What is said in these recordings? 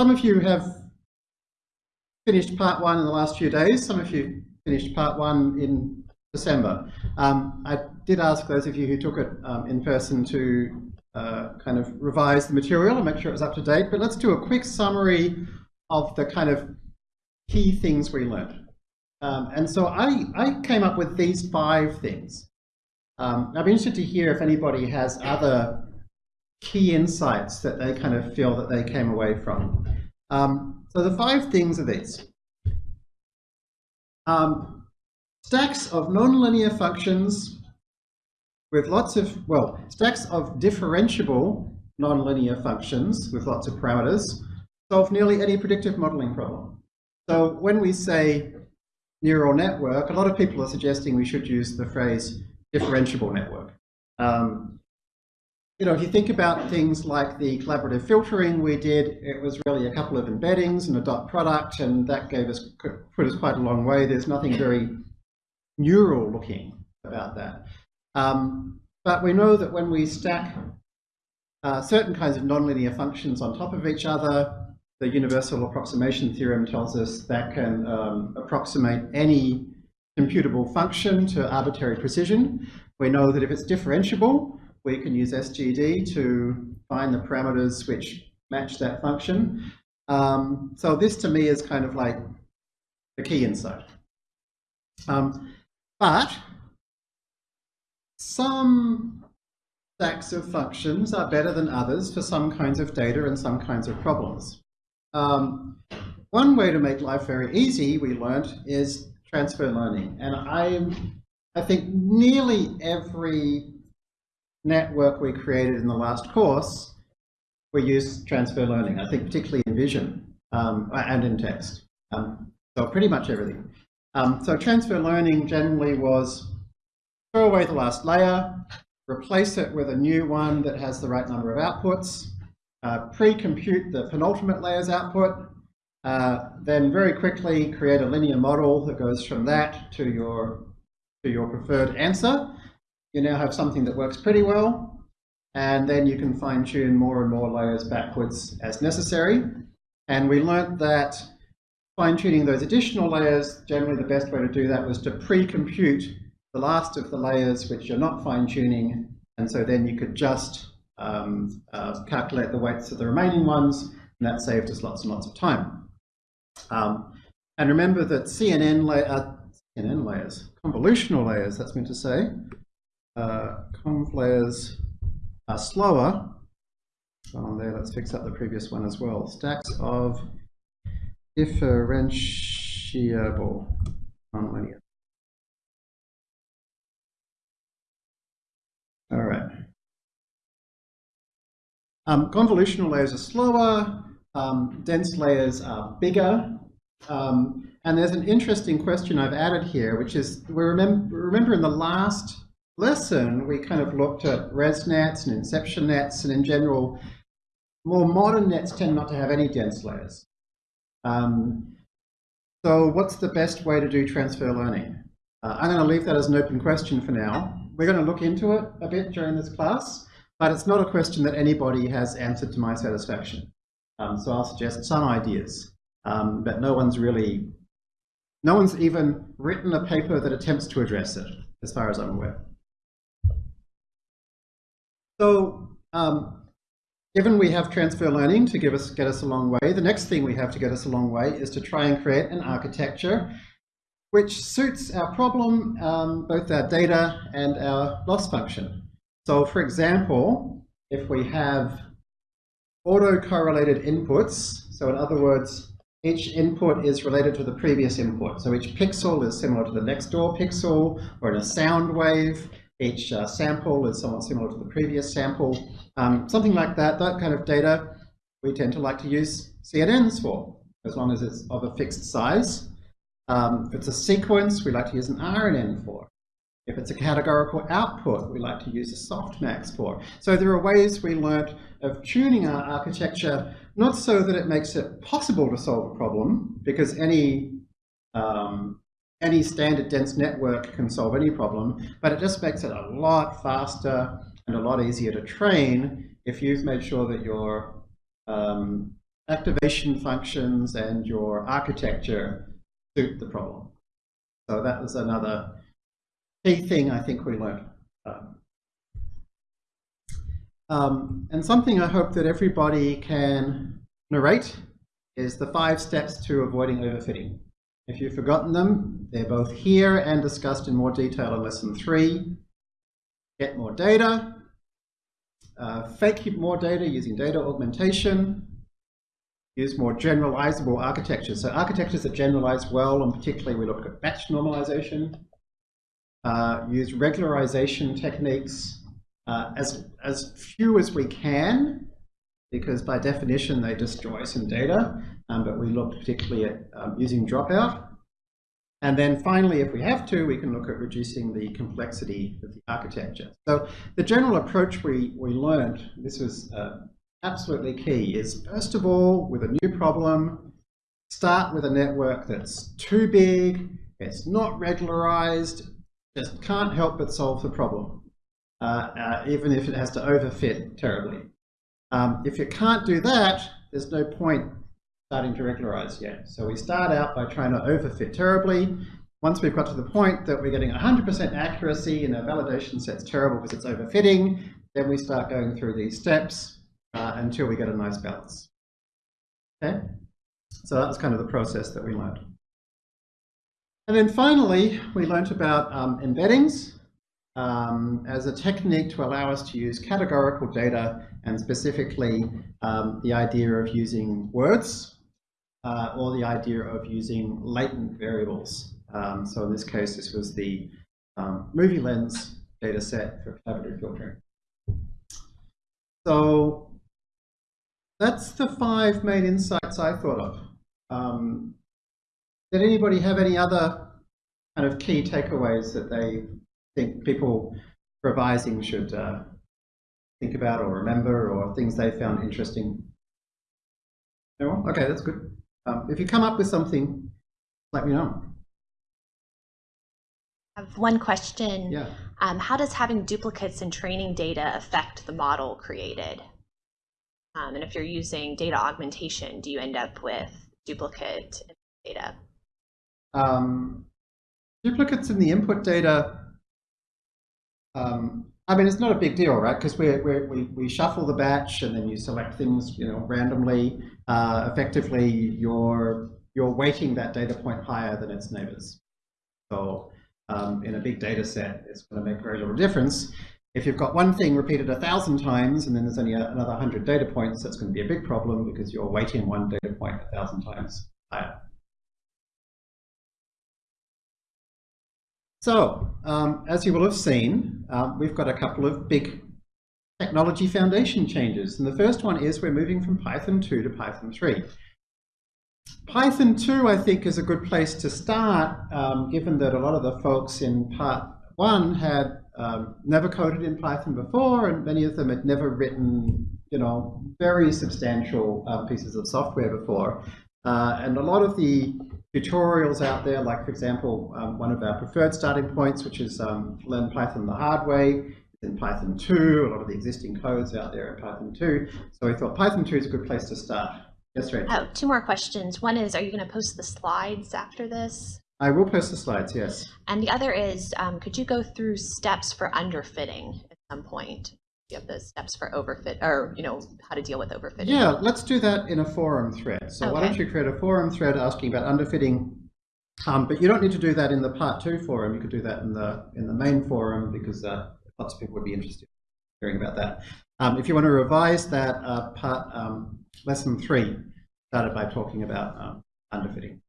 some of you have finished part one in the last few days. Some of you finished part one in December. Um, I did ask those of you who took it um, in person to uh, kind of revise the material and make sure it was up to date, but let's do a quick summary of the kind of key things we learned. Um, and so I, I came up with these five things. Um, I'd be interested to hear if anybody has other key insights that they kind of feel that they came away from. Um, so the five things are these. Um, stacks of nonlinear functions with lots of, well, stacks of differentiable nonlinear functions with lots of parameters solve nearly any predictive modeling problem. So when we say neural network, a lot of people are suggesting we should use the phrase differentiable network. Um, you know, if you think about things like the collaborative filtering we did, it was really a couple of embeddings and a dot product, and that gave us put us quite a long way. There's nothing very neural looking about that. Um, but we know that when we stack uh, certain kinds of nonlinear functions on top of each other, the universal approximation theorem tells us that can um, approximate any computable function to arbitrary precision. We know that if it's differentiable, we can use SGD to find the parameters which match that function. Um, so this to me is kind of like the key insight. Um, but some stacks of functions are better than others for some kinds of data and some kinds of problems. Um, one way to make life very easy, we learned, is transfer learning. And I, I think nearly every network we created in the last course, we use transfer learning, I think particularly in vision um, and in text. Um, so pretty much everything. Um, so transfer learning generally was throw away the last layer, replace it with a new one that has the right number of outputs, uh, pre-compute the penultimate layer's output, uh, then very quickly create a linear model that goes from that to your, to your preferred answer, you now have something that works pretty well, and then you can fine tune more and more layers backwards as necessary. And we learnt that fine tuning those additional layers, generally the best way to do that was to pre-compute the last of the layers which you're not fine tuning, and so then you could just um, uh, calculate the weights of the remaining ones, and that saved us lots and lots of time. Um, and remember that CNN, la uh, CNN layers, convolutional layers, that's meant to say, uh, conv layers are slower. On there, let's fix up the previous one as well. Stacks of differentiable nonlinear. All right. Um, convolutional layers are slower, um, dense layers are bigger, um, and there's an interesting question I've added here, which is, we remember, remember in the last lesson, we kind of looked at ResNets and inception nets, and in general, more modern nets tend not to have any dense layers. Um, so what's the best way to do transfer learning? Uh, I'm going to leave that as an open question for now. We're going to look into it a bit during this class, but it's not a question that anybody has answered to my satisfaction. Um, so I'll suggest some ideas, um, but no one's really, no one's even written a paper that attempts to address it, as far as I'm aware. So um, given we have transfer learning to give us, get us a long way, the next thing we have to get us a long way is to try and create an architecture which suits our problem, um, both our data and our loss function. So for example, if we have autocorrelated inputs, so in other words, each input is related to the previous input. So each pixel is similar to the next door pixel, or in a sound wave, each uh, sample is somewhat similar to the previous sample. Um, something like that, that kind of data, we tend to like to use CNNs for, as long as it's of a fixed size. Um, if it's a sequence, we like to use an RNN for. If it's a categorical output, we like to use a softmax for. So there are ways we learnt of tuning our architecture, not so that it makes it possible to solve a problem, because any um, any standard dense network can solve any problem, but it just makes it a lot faster and a lot easier to train if you've made sure that your um, activation functions and your architecture suit the problem. So that was another key thing I think we learned. Um, um, and something I hope that everybody can narrate is the five steps to avoiding overfitting. If you've forgotten them, they're both here and discussed in more detail in lesson three. Get more data, uh, fake more data using data augmentation, use more generalizable architectures. So architectures that generalize well, and particularly we look at batch normalization, uh, use regularization techniques, uh, as, as few as we can, because by definition they destroy some data, um, but we looked particularly at um, using dropout. And then finally, if we have to, we can look at reducing the complexity of the architecture. So the general approach we, we learned, this was uh, absolutely key, is first of all, with a new problem, start with a network that's too big, it's not regularized, just can't help but solve the problem, uh, uh, even if it has to overfit terribly. Um, if you can't do that, there's no point starting to regularize yet. So we start out by trying to overfit terribly. Once we've got to the point that we're getting 100% accuracy and our validation set's terrible because it's overfitting, then we start going through these steps uh, until we get a nice balance. Okay? So that was kind of the process that we learned. And then finally, we learned about um, embeddings um, as a technique to allow us to use categorical data and specifically um, the idea of using words uh, or the idea of using latent variables. Um, so in this case, this was the um, MovieLens data set for collaborative filtering. So that's the five main insights I thought of. Um, did anybody have any other kind of key takeaways that they think people revising should uh, think about or remember or things they found interesting? No? Okay, that's good. Um, if you come up with something, let me know. I have one question. Yeah. Um, how does having duplicates in training data affect the model created? Um, and if you're using data augmentation, do you end up with duplicate data? Um, duplicates in the input data, um, I mean, it's not a big deal, right? Because we we, we shuffle the batch and then you select things, you know, randomly. Uh, effectively, you're, you're weighting that data point higher than its neighbors. So um, in a big data set, it's going to make very little difference. If you've got one thing repeated a thousand times and then there's only another 100 data points, that's going to be a big problem because you're weighting one data point a thousand times higher. So, um, as you will have seen, um, we've got a couple of big technology foundation changes. And the first one is we're moving from Python 2 to Python 3. Python 2, I think, is a good place to start, um, given that a lot of the folks in part 1 had um, never coded in Python before, and many of them had never written, you know, very substantial uh, pieces of software before. Uh, and a lot of the tutorials out there, like for example, um, one of our preferred starting points, which is um, learn Python the hard way, in Python 2, a lot of the existing codes out there in Python 2. So we thought Python 2 is a good place to start. Yes, Rachel? Oh, two more questions. One is, are you going to post the slides after this? I will post the slides, yes. And the other is, um, could you go through steps for underfitting at some point? You have the steps for overfit, or you know how to deal with overfitting. Yeah, let's do that in a forum thread. So okay. why don't you create a forum thread asking about underfitting um, but you don't need to do that in the part two forum. You could do that in the in the main forum because uh, lots of people would be interested in hearing about that. Um, if you want to revise that uh, part, um, lesson three started by talking about um, underfitting.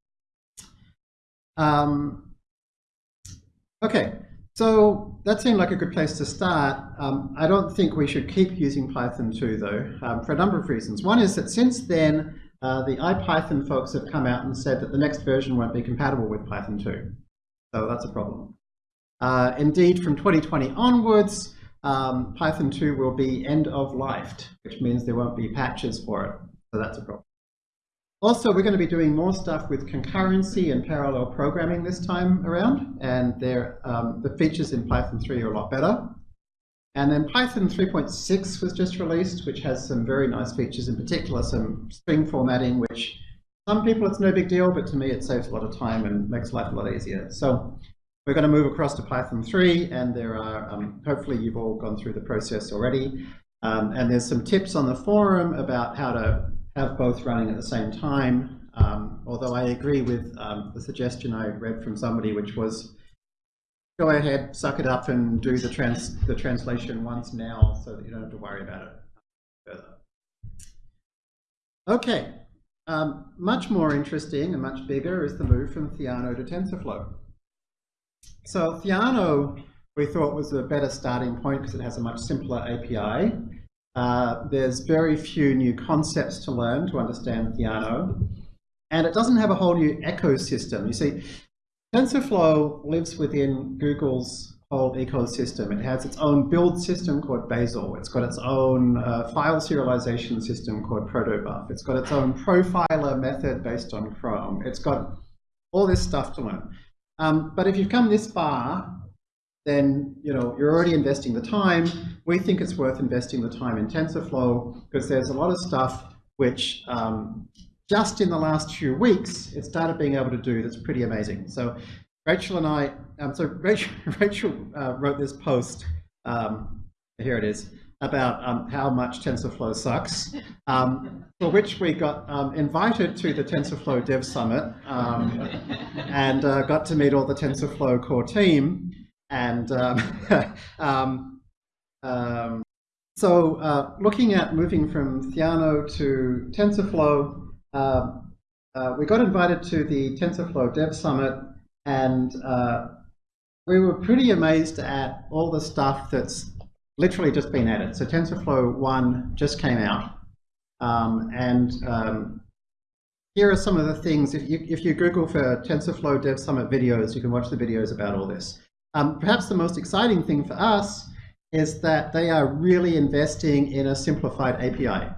Um, okay, so that seemed like a good place to start. Um, I don't think we should keep using Python 2 though, um, for a number of reasons. One is that since then, uh, the IPython folks have come out and said that the next version won't be compatible with Python 2. So that's a problem. Uh, indeed, from 2020 onwards, um, Python 2 will be end of life, which means there won't be patches for it. So that's a problem. Also, we're going to be doing more stuff with concurrency and parallel programming this time around, and um, the features in Python 3 are a lot better. And then Python 3.6 was just released, which has some very nice features, in particular some string formatting, which some people it's no big deal, but to me it saves a lot of time and makes life a lot easier. So we're going to move across to Python 3, and there are, um, hopefully you've all gone through the process already. Um, and there's some tips on the forum about how to have both running at the same time. Um, although I agree with um, the suggestion I read from somebody, which was go ahead, suck it up, and do the trans the translation once now, so that you don't have to worry about it further. Okay, um, much more interesting and much bigger is the move from Theano to TensorFlow. So Theano we thought was a better starting point because it has a much simpler API. Uh, there's very few new concepts to learn to understand Theano. And it doesn't have a whole new ecosystem. You see, TensorFlow lives within Google's whole ecosystem. It has its own build system called Bazel. It's got its own uh, file serialization system called Protobuf. It's got its own profiler method based on Chrome. It's got all this stuff to learn. Um, but if you've come this far, then you know you're already investing the time. We think it's worth investing the time in TensorFlow because there's a lot of stuff which um, just in the last few weeks it started being able to do that's pretty amazing. So Rachel and I, um, so Rachel, Rachel uh, wrote this post, um, here it is, about um, how much TensorFlow sucks, um, for which we got um, invited to the TensorFlow Dev Summit um, and uh, got to meet all the TensorFlow core team. And um, um, um, so uh, looking at moving from Theano to TensorFlow, uh, uh, we got invited to the TensorFlow Dev Summit and uh, we were pretty amazed at all the stuff that's literally just been added. So TensorFlow 1 just came out. Um, and um, here are some of the things, if you, if you Google for TensorFlow Dev Summit videos, you can watch the videos about all this. Um, perhaps the most exciting thing for us is that they are really investing in a simplified API.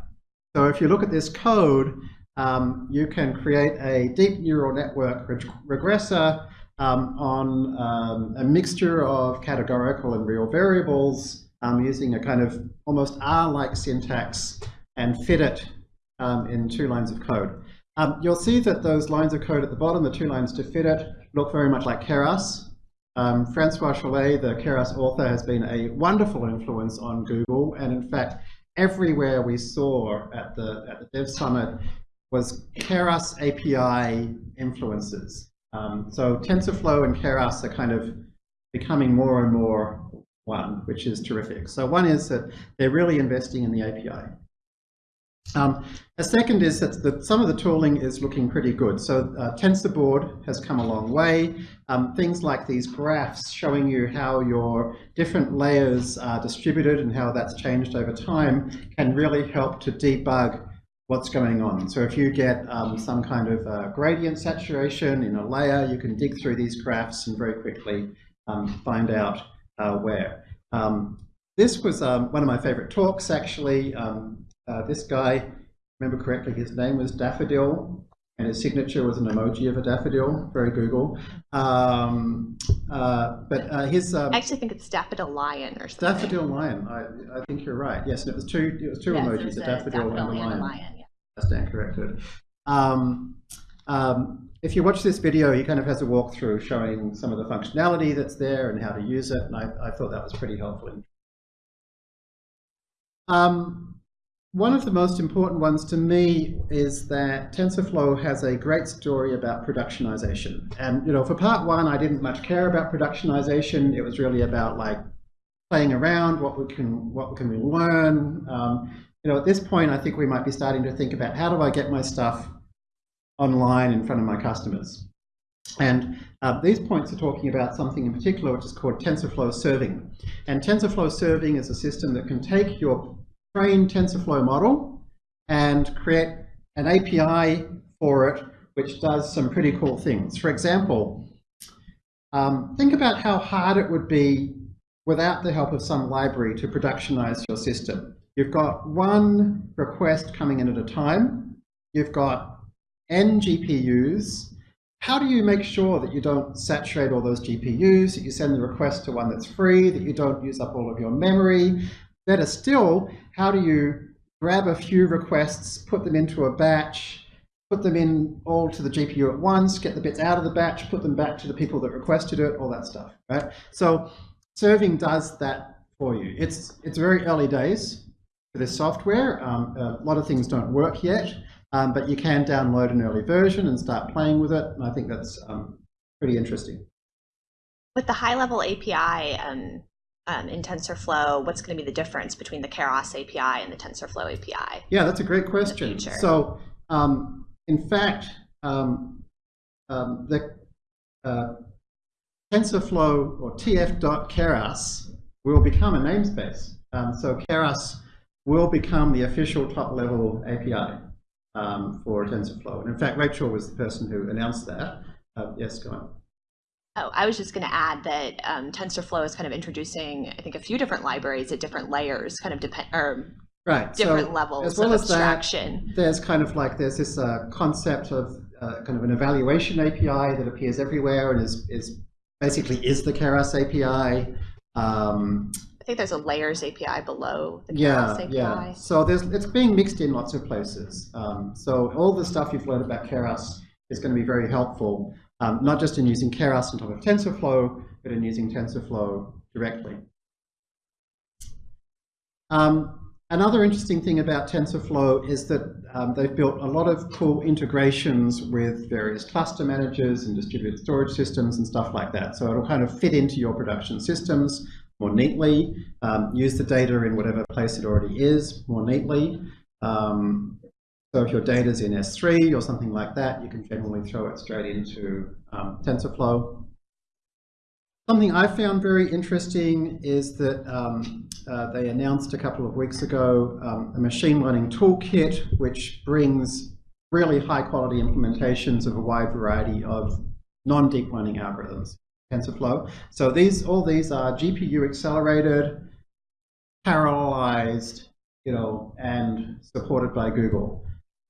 So if you look at this code, um, you can create a deep neural network reg regressor um, on um, a mixture of categorical and real variables um, using a kind of almost R-like syntax and fit it um, in two lines of code. Um, you'll see that those lines of code at the bottom, the two lines to fit it, look very much like Keras. Um, Francois Chollet, the Keras author, has been a wonderful influence on Google, and in fact, everywhere we saw at the at the Dev Summit was Keras API influences. Um, so TensorFlow and Keras are kind of becoming more and more one, which is terrific. So one is that they're really investing in the API. Um, a second is that the, some of the tooling is looking pretty good. So uh, TensorBoard has come a long way. Um, things like these graphs showing you how your different layers are distributed and how that's changed over time can really help to debug what's going on. So if you get um, some kind of uh, gradient saturation in a layer, you can dig through these graphs and very quickly um, find out uh, where. Um, this was um, one of my favorite talks, actually. Um, uh, this guy, remember correctly, his name was Daffodil, and his signature was an emoji of a daffodil, very Google. Um, uh, but uh, his um, I actually think it's daffodil lion or something. Daffodil lion. I, I think you're right. Yes, and it was two. It was two yes, emojis: a daffodil, daffodil, and a lion. lion yeah. I stand corrected. Um, um, if you watch this video, he kind of has a walkthrough showing some of the functionality that's there and how to use it, and I, I thought that was pretty helpful. Um, one of the most important ones to me is that TensorFlow has a great story about productionization. And you know, for part one, I didn't much care about productionization. It was really about like playing around, what we can, what can we learn. Um, you know, at this point, I think we might be starting to think about how do I get my stuff online in front of my customers. And uh, these points are talking about something in particular which is called TensorFlow serving. And TensorFlow serving is a system that can take your train TensorFlow model and create an API for it which does some pretty cool things. For example, um, think about how hard it would be without the help of some library to productionize your system. You've got one request coming in at a time. You've got n GPUs. how do you make sure that you don't saturate all those GPUs, that you send the request to one that's free, that you don't use up all of your memory? Better still, how do you grab a few requests, put them into a batch, put them in all to the GPU at once, get the bits out of the batch, put them back to the people that requested it, all that stuff, right? So serving does that for you. It's, it's very early days for this software. Um, a lot of things don't work yet. Um, but you can download an early version and start playing with it. And I think that's um, pretty interesting. With the high-level API um, um, in TensorFlow, what's going to be the difference between the Keras API and the TensorFlow API? Yeah, that's a great question. So, um, in fact, um, the uh, TensorFlow or tf.keras will become a namespace. so Keras will become the official top-level API um, for TensorFlow. And in fact, Rachel was the person who announced that. Uh, yes, go on. Oh, I was just going to add that um, TensorFlow is kind of introducing, I think, a few different libraries at different layers, kind of depend or right. different so levels as well of as abstraction. That, there's kind of like there's this uh, concept of uh, kind of an evaluation API that appears everywhere and is is basically is the Keras API. Um, I think there's a layers API below the yeah, API. Yeah, so there's, it's being mixed in lots of places. Um, so all the stuff you've learned about Keras is going to be very helpful, um, not just in using Keras on top of TensorFlow, but in using TensorFlow directly. Um, another interesting thing about TensorFlow is that um, they've built a lot of cool integrations with various cluster managers and distributed storage systems and stuff like that. So it'll kind of fit into your production systems more neatly, um, use the data in whatever place it already is more neatly. Um, so if your data is in S3 or something like that, you can generally throw it straight into um, TensorFlow. Something I found very interesting is that um, uh, they announced a couple of weeks ago um, a machine learning toolkit which brings really high quality implementations of a wide variety of non-deep learning algorithms. TensorFlow. So these, all these are GPU accelerated, parallelized, you know, and supported by Google.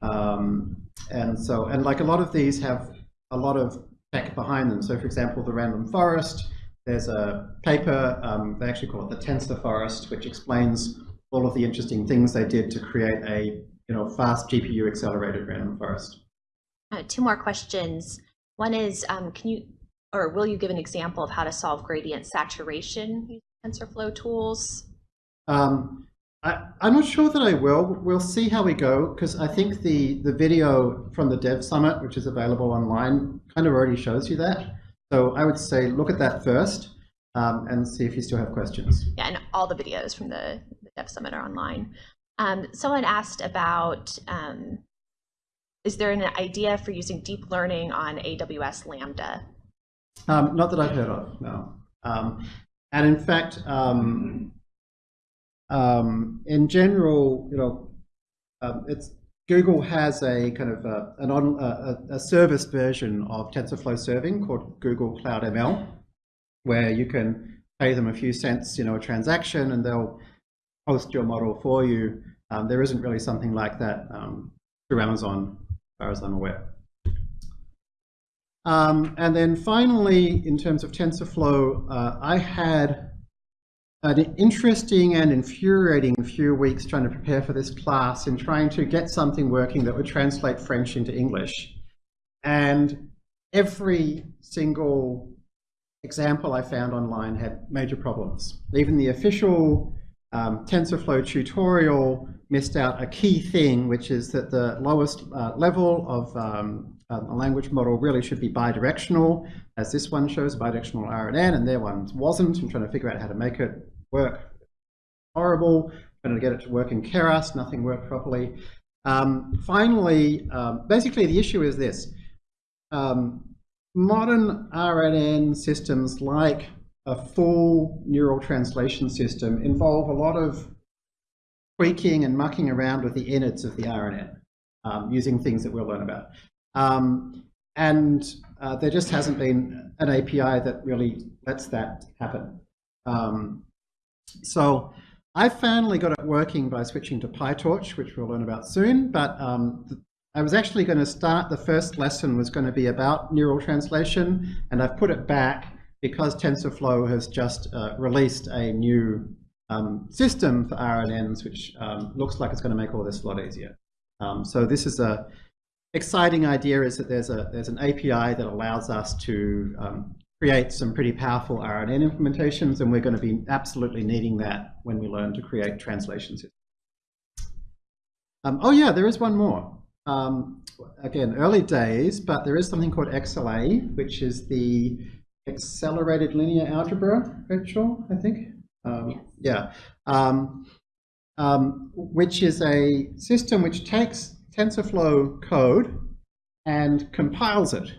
Um, and so, and like a lot of these have a lot of tech behind them. So for example, the random forest, there's a paper, um, they actually call it the Tensor Forest, which explains all of the interesting things they did to create a you know fast GPU accelerated random forest. Uh, two more questions. One is, um, can you or will you give an example of how to solve gradient saturation using TensorFlow tools? Um, I, am not sure that I will. We'll see how we go because I think the, the video from the Dev Summit, which is available online, kind of already shows you that. So I would say look at that first um, and see if you still have questions. Yeah, and all the videos from the, the Dev Summit are online. Um, someone asked about, um, is there an idea for using deep learning on AWS Lambda? Um, not that I've heard of, no. Um, and in fact, um, um in general, you know, um, it's Google has a kind of a, an on, a, a, service version of TensorFlow serving called Google Cloud ML, where you can pay them a few cents, you know, a transaction, and they'll host your model for you. Um, there isn't really something like that through Amazon, as far as I'm aware. Um, and then finally, in terms of TensorFlow, uh, I had an interesting and infuriating few weeks trying to prepare for this class and trying to get something working that would translate French into English. And every single example I found online had major problems. Even the official um, TensorFlow tutorial missed out a key thing, which is that the lowest uh, level of um, um, a language model really should be bidirectional, as this one shows bidirectional RNN, and their one wasn't. I'm trying to figure out how to make it work. Horrible. Trying to get it to work in Keras, nothing worked properly. Um, finally, um, basically the issue is this. Um, modern RNN systems like a full neural translation system involve a lot of tweaking and mucking around with the innards of the RNN um, using things that we'll learn about. Um, and uh, there just hasn't been an API that really lets that happen. Um, so I finally got it working by switching to PyTorch, which we'll learn about soon. But um, I was actually going to start, the first lesson was going to be about neural translation, and I've put it back because TensorFlow has just uh, released a new um, system for RNNs, which um, looks like it's going to make all this a lot easier. Um, so this is a exciting idea is that there's a there's an API that allows us to um, create some pretty powerful RNN implementations, and we're going to be absolutely needing that when we learn to create translation systems. Um, oh yeah, there is one more. Um, again, early days, but there is something called XLA, which is the accelerated linear algebra, Virtual, I think. Um. Yeah. Um, um, which is a system which takes TensorFlow code and compiles it.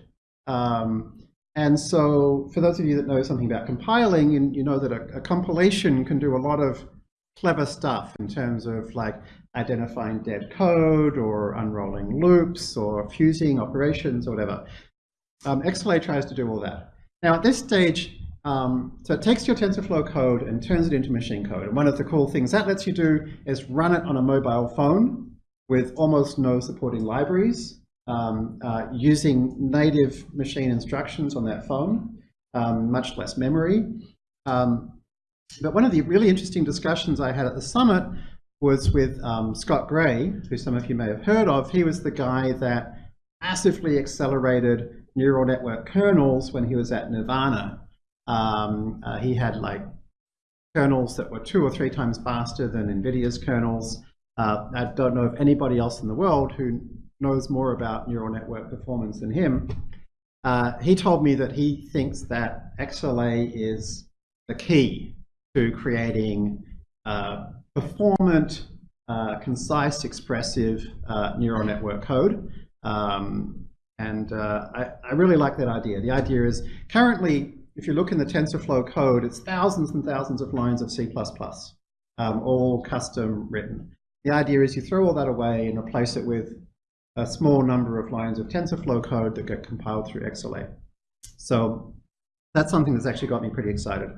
Um, and so for those of you that know something about compiling, and you know that a, a compilation can do a lot of clever stuff in terms of like identifying dead code or unrolling loops or fusing operations or whatever. Um, XLA tries to do all that. Now at this stage, um, so it takes your TensorFlow code and turns it into machine code. And one of the cool things that lets you do is run it on a mobile phone with almost no supporting libraries, um, uh, using native machine instructions on that phone, um, much less memory. Um, but one of the really interesting discussions I had at the summit was with um, Scott Gray, who some of you may have heard of. He was the guy that massively accelerated neural network kernels when he was at Nirvana. Um, uh, he had like kernels that were two or three times faster than NVIDIA's kernels. Uh, I don't know of anybody else in the world who knows more about neural network performance than him. Uh, he told me that he thinks that XLA is the key to creating uh, performant, uh, concise, expressive uh, neural network code. Um, and uh, I, I really like that idea. The idea is currently, if you look in the TensorFlow code, it's thousands and thousands of lines of C++, um, all custom written. The idea is you throw all that away and replace it with a small number of lines of TensorFlow code that get compiled through XLA. So that's something that's actually got me pretty excited.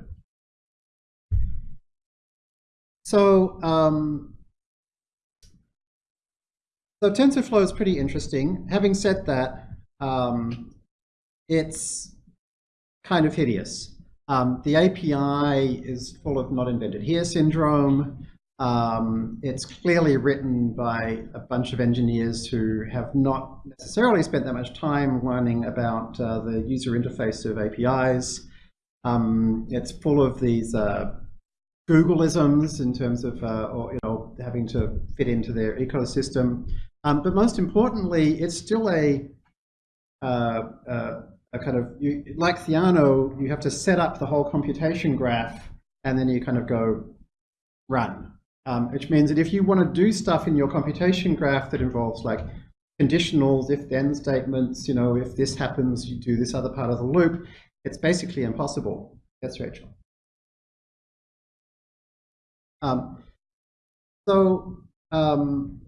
So, um, so TensorFlow is pretty interesting. Having said that, um, it's kind of hideous. Um, the API is full of not invented here syndrome. Um, it's clearly written by a bunch of engineers who have not necessarily spent that much time learning about uh, the user interface of APIs. Um, it's full of these uh, Googleisms in terms of, uh, or, you know, having to fit into their ecosystem. Um, but most importantly, it's still a, uh, uh, a kind of, you, like Theano, you have to set up the whole computation graph and then you kind of go run. Um, which means that if you want to do stuff in your computation graph that involves like conditionals, if-then statements, you know, if this happens, you do this other part of the loop, it's basically impossible. That's Rachel. Um, so um,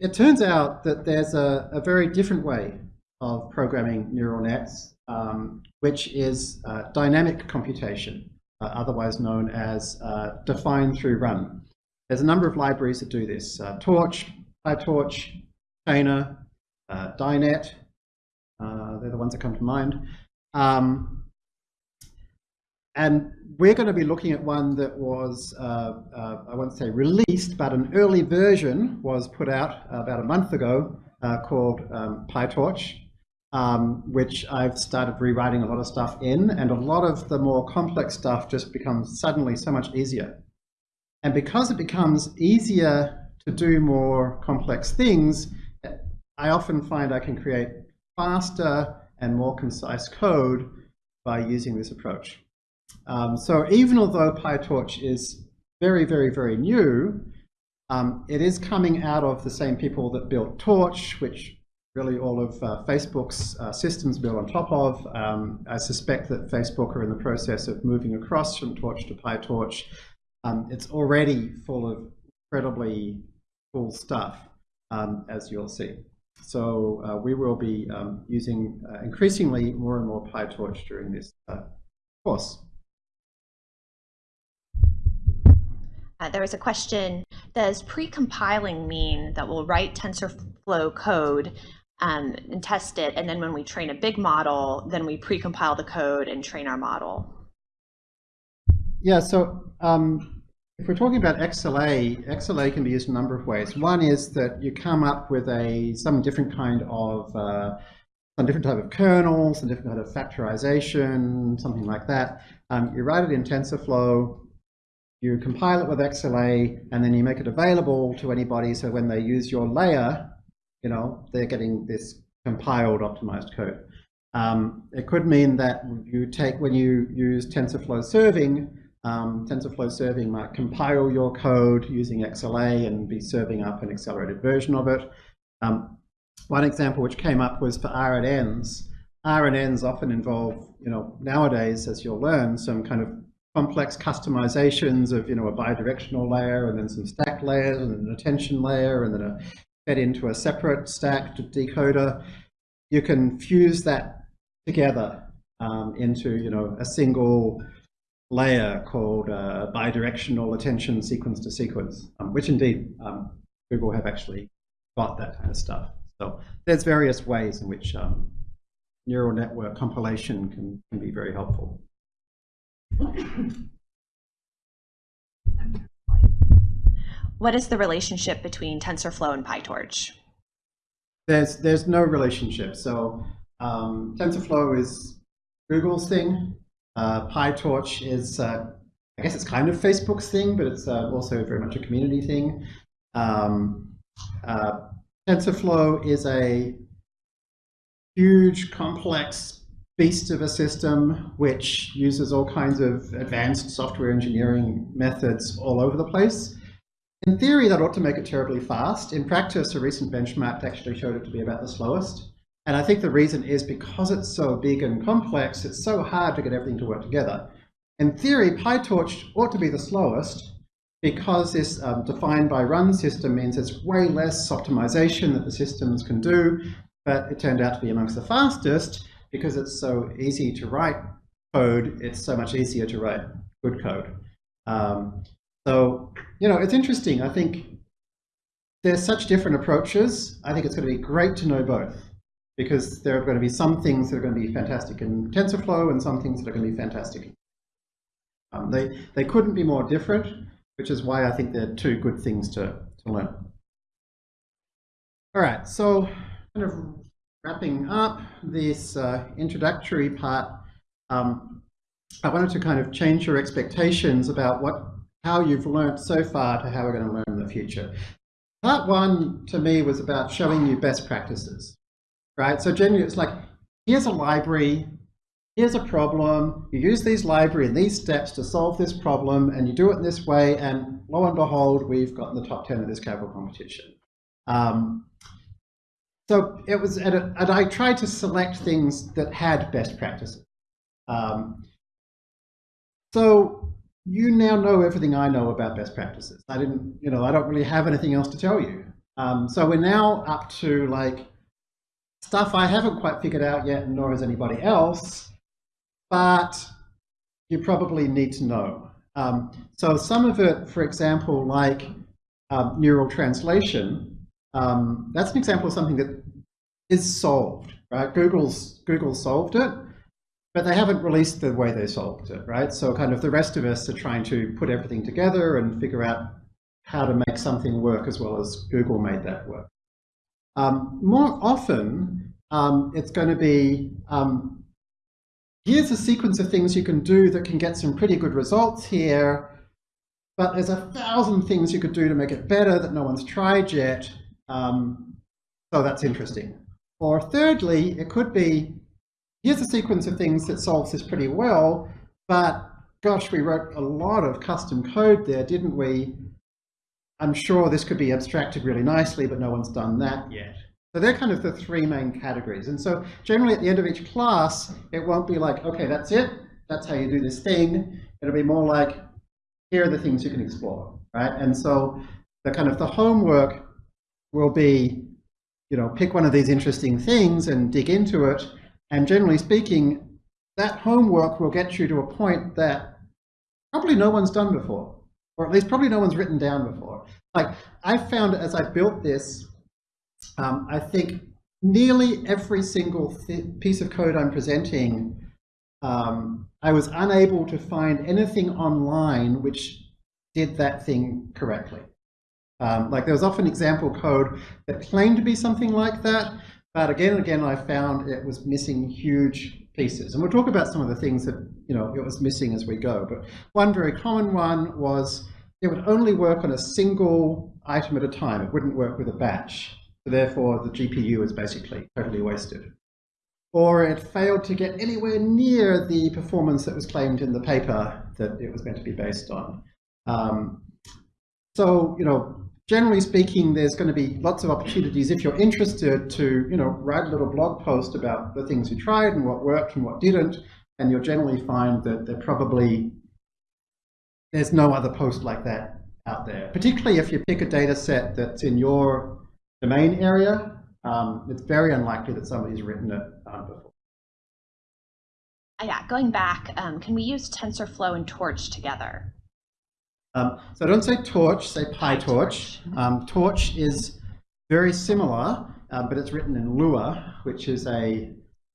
it turns out that there's a, a, very different way of programming neural nets, um, which is uh, dynamic computation, uh, otherwise known as uh, define through run. There's a number of libraries that do this. Uh, Torch, PyTorch, Chainer, uh, Dynet, uh, they're the ones that come to mind. Um, and we're going to be looking at one that was, uh, uh, I won't say released, but an early version was put out about a month ago uh, called um, PyTorch, um, which I've started rewriting a lot of stuff in, and a lot of the more complex stuff just becomes suddenly so much easier. And because it becomes easier to do more complex things, I often find I can create faster and more concise code by using this approach. Um, so even although PyTorch is very, very, very new, um, it is coming out of the same people that built Torch, which really all of uh, Facebook's uh, systems built on top of. Um, I suspect that Facebook are in the process of moving across from Torch to PyTorch. Um, it's already full of incredibly cool stuff, um, as you'll see. So uh, we will be um, using uh, increasingly more and more PyTorch during this uh, course. Uh, there was a question, does pre-compiling mean that we'll write TensorFlow code um, and test it, and then when we train a big model, then we pre-compile the code and train our model? Yeah, so um, if we're talking about XLA, XLA can be used in a number of ways. One is that you come up with a some different kind of uh, some different type of kernel, some different kind of factorization, something like that. Um, you write it in TensorFlow, you compile it with XLA, and then you make it available to anybody so when they use your layer, you know, they're getting this compiled optimized code. Um, it could mean that you take, when you use TensorFlow serving, um, TensorFlow serving might compile your code using XLA and be serving up an accelerated version of it. Um, one example which came up was for RNNs. RNNs often involve, you know, nowadays, as you'll learn, some kind of complex customizations of, you know, a bidirectional layer and then some stack layers and an attention layer and then a fed into a separate stack decoder. You can fuse that together um, into, you know, a single layer called uh, bidirectional attention sequence to sequence, um, which indeed um, Google have actually got that kind of stuff. So there's various ways in which um, neural network compilation can, can be very helpful. What is the relationship between TensorFlow and PyTorch? There's there's no relationship. So um, TensorFlow is Google's thing. Uh, PyTorch is, uh, I guess it's kind of Facebook's thing, but it's uh, also very much a community thing. Um, uh, TensorFlow is a huge, complex beast of a system which uses all kinds of advanced software engineering methods all over the place. In theory, that ought to make it terribly fast. In practice, a recent benchmark actually showed it to be about the slowest. And I think the reason is because it's so big and complex, it's so hard to get everything to work together. In theory, PyTorch ought to be the slowest because this um, defined by run system means there's way less optimization that the systems can do, but it turned out to be amongst the fastest because it's so easy to write code, it's so much easier to write good code. Um, so, you know, it's interesting. I think there's such different approaches. I think it's going to be great to know both because there are going to be some things that are going to be fantastic in TensorFlow and some things that are going to be fantastic. Um, they, they couldn't be more different, which is why I think they're two good things to, to learn. All right, so kind of wrapping up this uh, introductory part, um, I wanted to kind of change your expectations about what how you've learned so far to how we're going to learn in the future. Part one, to me, was about showing you best practices right? So generally it's like, here's a library, here's a problem, you use these library and these steps to solve this problem, and you do it in this way, and lo and behold, we've gotten the top 10 of this Kaggle competition. Um, so it was, a, and I tried to select things that had best practices. Um, so you now know everything I know about best practices. I didn't, you know, I don't really have anything else to tell you. Um, so we're now up to like stuff I haven't quite figured out yet, nor has anybody else, but you probably need to know. Um, so some of it, for example, like um, neural translation, um, that's an example of something that is solved, right? Google's, Google solved it, but they haven't released the way they solved it, right? So kind of the rest of us are trying to put everything together and figure out how to make something work as well as Google made that work. Um, more often, um, it's going to be, um, here's a sequence of things you can do that can get some pretty good results here, but there's a thousand things you could do to make it better that no one's tried yet, um, so that's interesting. Or thirdly, it could be, here's a sequence of things that solves this pretty well, but gosh, we wrote a lot of custom code there, didn't we? I'm sure this could be abstracted really nicely, but no one's done that yet. So they're kind of the three main categories. And so generally at the end of each class, it won't be like, okay, that's it. That's how you do this thing. It'll be more like, here are the things you can explore, right? And so the kind of the homework will be, you know, pick one of these interesting things and dig into it. And generally speaking, that homework will get you to a point that probably no one's done before or at least probably no one's written down before. Like I found as I built this, um, I think nearly every single piece of code I'm presenting, um, I was unable to find anything online which did that thing correctly. Um, like there was often example code that claimed to be something like that, but again and again I found it was missing huge pieces. And we'll talk about some of the things that you know it was missing as we go. But one very common one was it would only work on a single item at a time. It wouldn't work with a batch. So therefore, the GPU is basically totally wasted. Or it failed to get anywhere near the performance that was claimed in the paper that it was meant to be based on. Um, so, you know, generally speaking, there's going to be lots of opportunities if you're interested to, you know, write a little blog post about the things you tried and what worked and what didn't, and you'll generally find that they're probably there's no other post like that out there. Particularly if you pick a data set that's in your domain area, um, it's very unlikely that somebody's written it um, before. Yeah, going back, um, can we use TensorFlow and Torch together? Um, so don't say Torch, say PyTorch. Um, Torch is very similar, uh, but it's written in Lua, which is a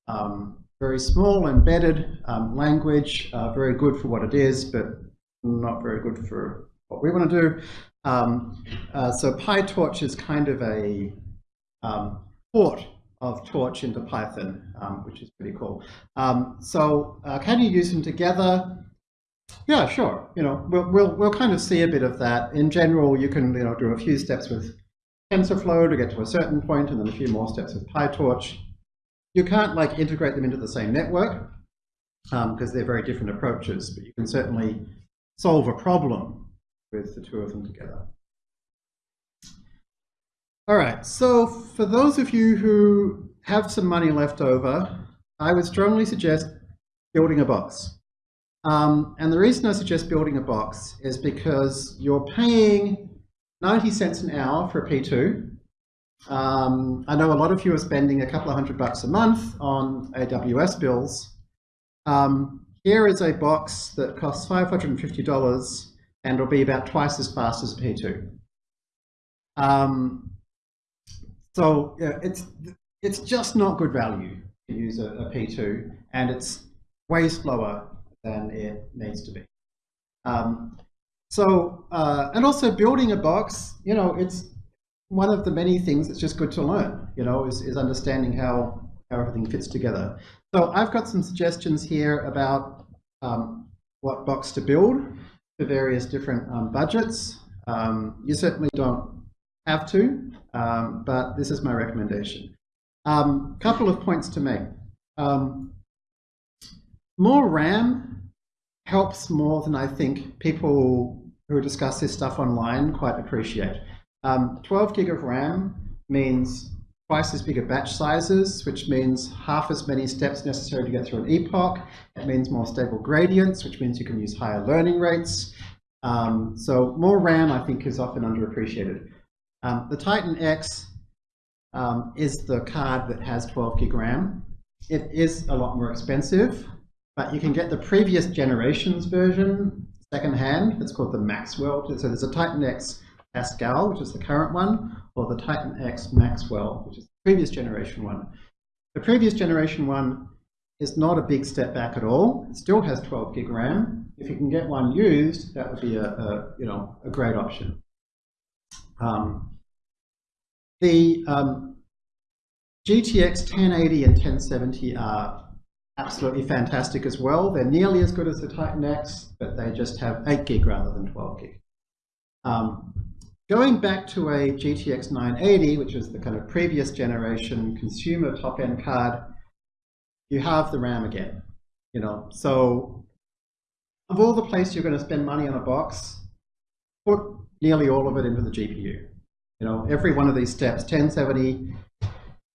um, very small embedded um, language, uh, very good for what it is, but not very good for what we want to do. Um, uh, so PyTorch is kind of a um, port of Torch into Python, which is pretty cool. so uh, can you use them together? Yeah, sure. You know, we'll, we'll, we'll kind of see a bit of that. In general, you can you know, do a few steps with TensorFlow to get to a certain point, and then a few more steps with PyTorch. You can't like integrate them into the same network because um, they're very different approaches, but you can certainly solve a problem with the two of them together. All right, so for those of you who have some money left over, I would strongly suggest building a box. Um, and the reason I suggest building a box is because you're paying 90 cents an hour for a P2. Um, I know a lot of you are spending a couple of hundred bucks a month on AWS bills. Um, here is a box that costs $550 and will be about twice as fast as a P2. Um, so yeah, it's, it's just not good value to use a a P2 and it's way slower than it needs to be. Um, so, uh, and also building a box, you know, it's one of the many things that's just good to learn, you know, is, is understanding how, how everything fits together. So I've got some suggestions here about um, what box to build for various different um, budgets. Um, you certainly don't have to, um, but this is my recommendation. A um, couple of points to make. Um, more RAM helps more than I think people who discuss this stuff online quite appreciate. Um, 12 gig of RAM means twice as big batch sizes, which means half as many steps necessary to get through an epoch. It means more stable gradients, which means you can use higher learning rates. Um, so more RAM, I think, is often underappreciated. Um, the Titan X um, is the card that has 12 gig RAM. It is a lot more expensive, but you can get the previous generation's version secondhand. It's called the Maxwell. So there's a Titan X Pascal, which is the current one, or the Titan X Maxwell, which is the previous generation one. The previous generation one is not a big step back at all. It still has 12 gig RAM. If you can get one used, that would be a, a you know a great option. Um, the um, GTX 1080 and 1070 are absolutely fantastic as well. They're nearly as good as the Titan X, but they just have 8 gig rather than 12 gig. Um, going back to a GTX 980, which is the kind of previous generation consumer top-end card, you have the RAM again. You know, so of all the places you're going to spend money on a box, put nearly all of it into the GPU. You know, every one of these steps, 1070,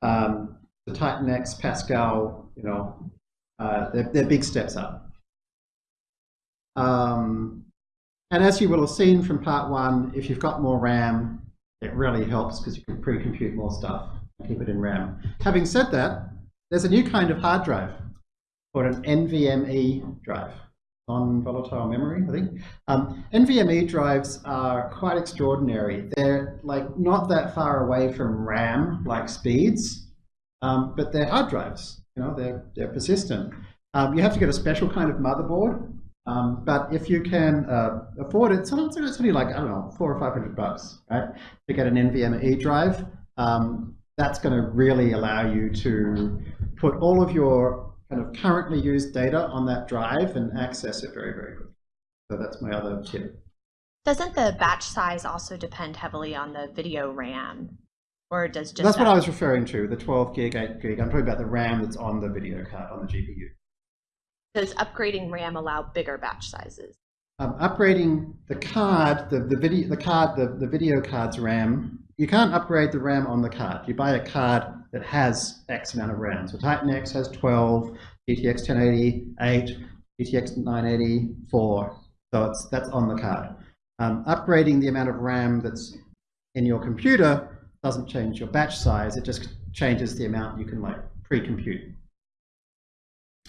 um, the Titan X, Pascal, you know, uh, they're, they're, big steps up. Um, and as you will have seen from part one, if you've got more RAM, it really helps because you can pre-compute more stuff and keep it in RAM. Having said that, there's a new kind of hard drive called an NVMe drive. non-volatile memory, I think. Um, NVMe drives are quite extraordinary. They're like not that far away from RAM like speeds, um, but they're hard drives. You know, they're they're persistent. Um, you have to get a special kind of motherboard, um, but if you can uh, afford it, sometimes it's only like I don't know, four or five hundred bucks, right, to get an NVMe drive. Um, that's going to really allow you to put all of your kind of currently used data on that drive and access it very, very quickly. So that's my other tip. Doesn't the batch size also depend heavily on the video RAM? Or does just That's that- what I was referring to, the 12 gig, 8 gig. I'm talking about the RAM that's on the video card, on the GPU. Does upgrading RAM allow bigger batch sizes? Um, upgrading the card, the, the video, the card, the, the video card's RAM, you can't upgrade the RAM on the card. You buy a card that has X amount of RAM. So Titan X has 12, GTX 1080, 8, GTX 980, 4. So it's, that's on the card. Um, upgrading the amount of RAM that's in your computer doesn't change your batch size. It just changes the amount you can like pre-compute.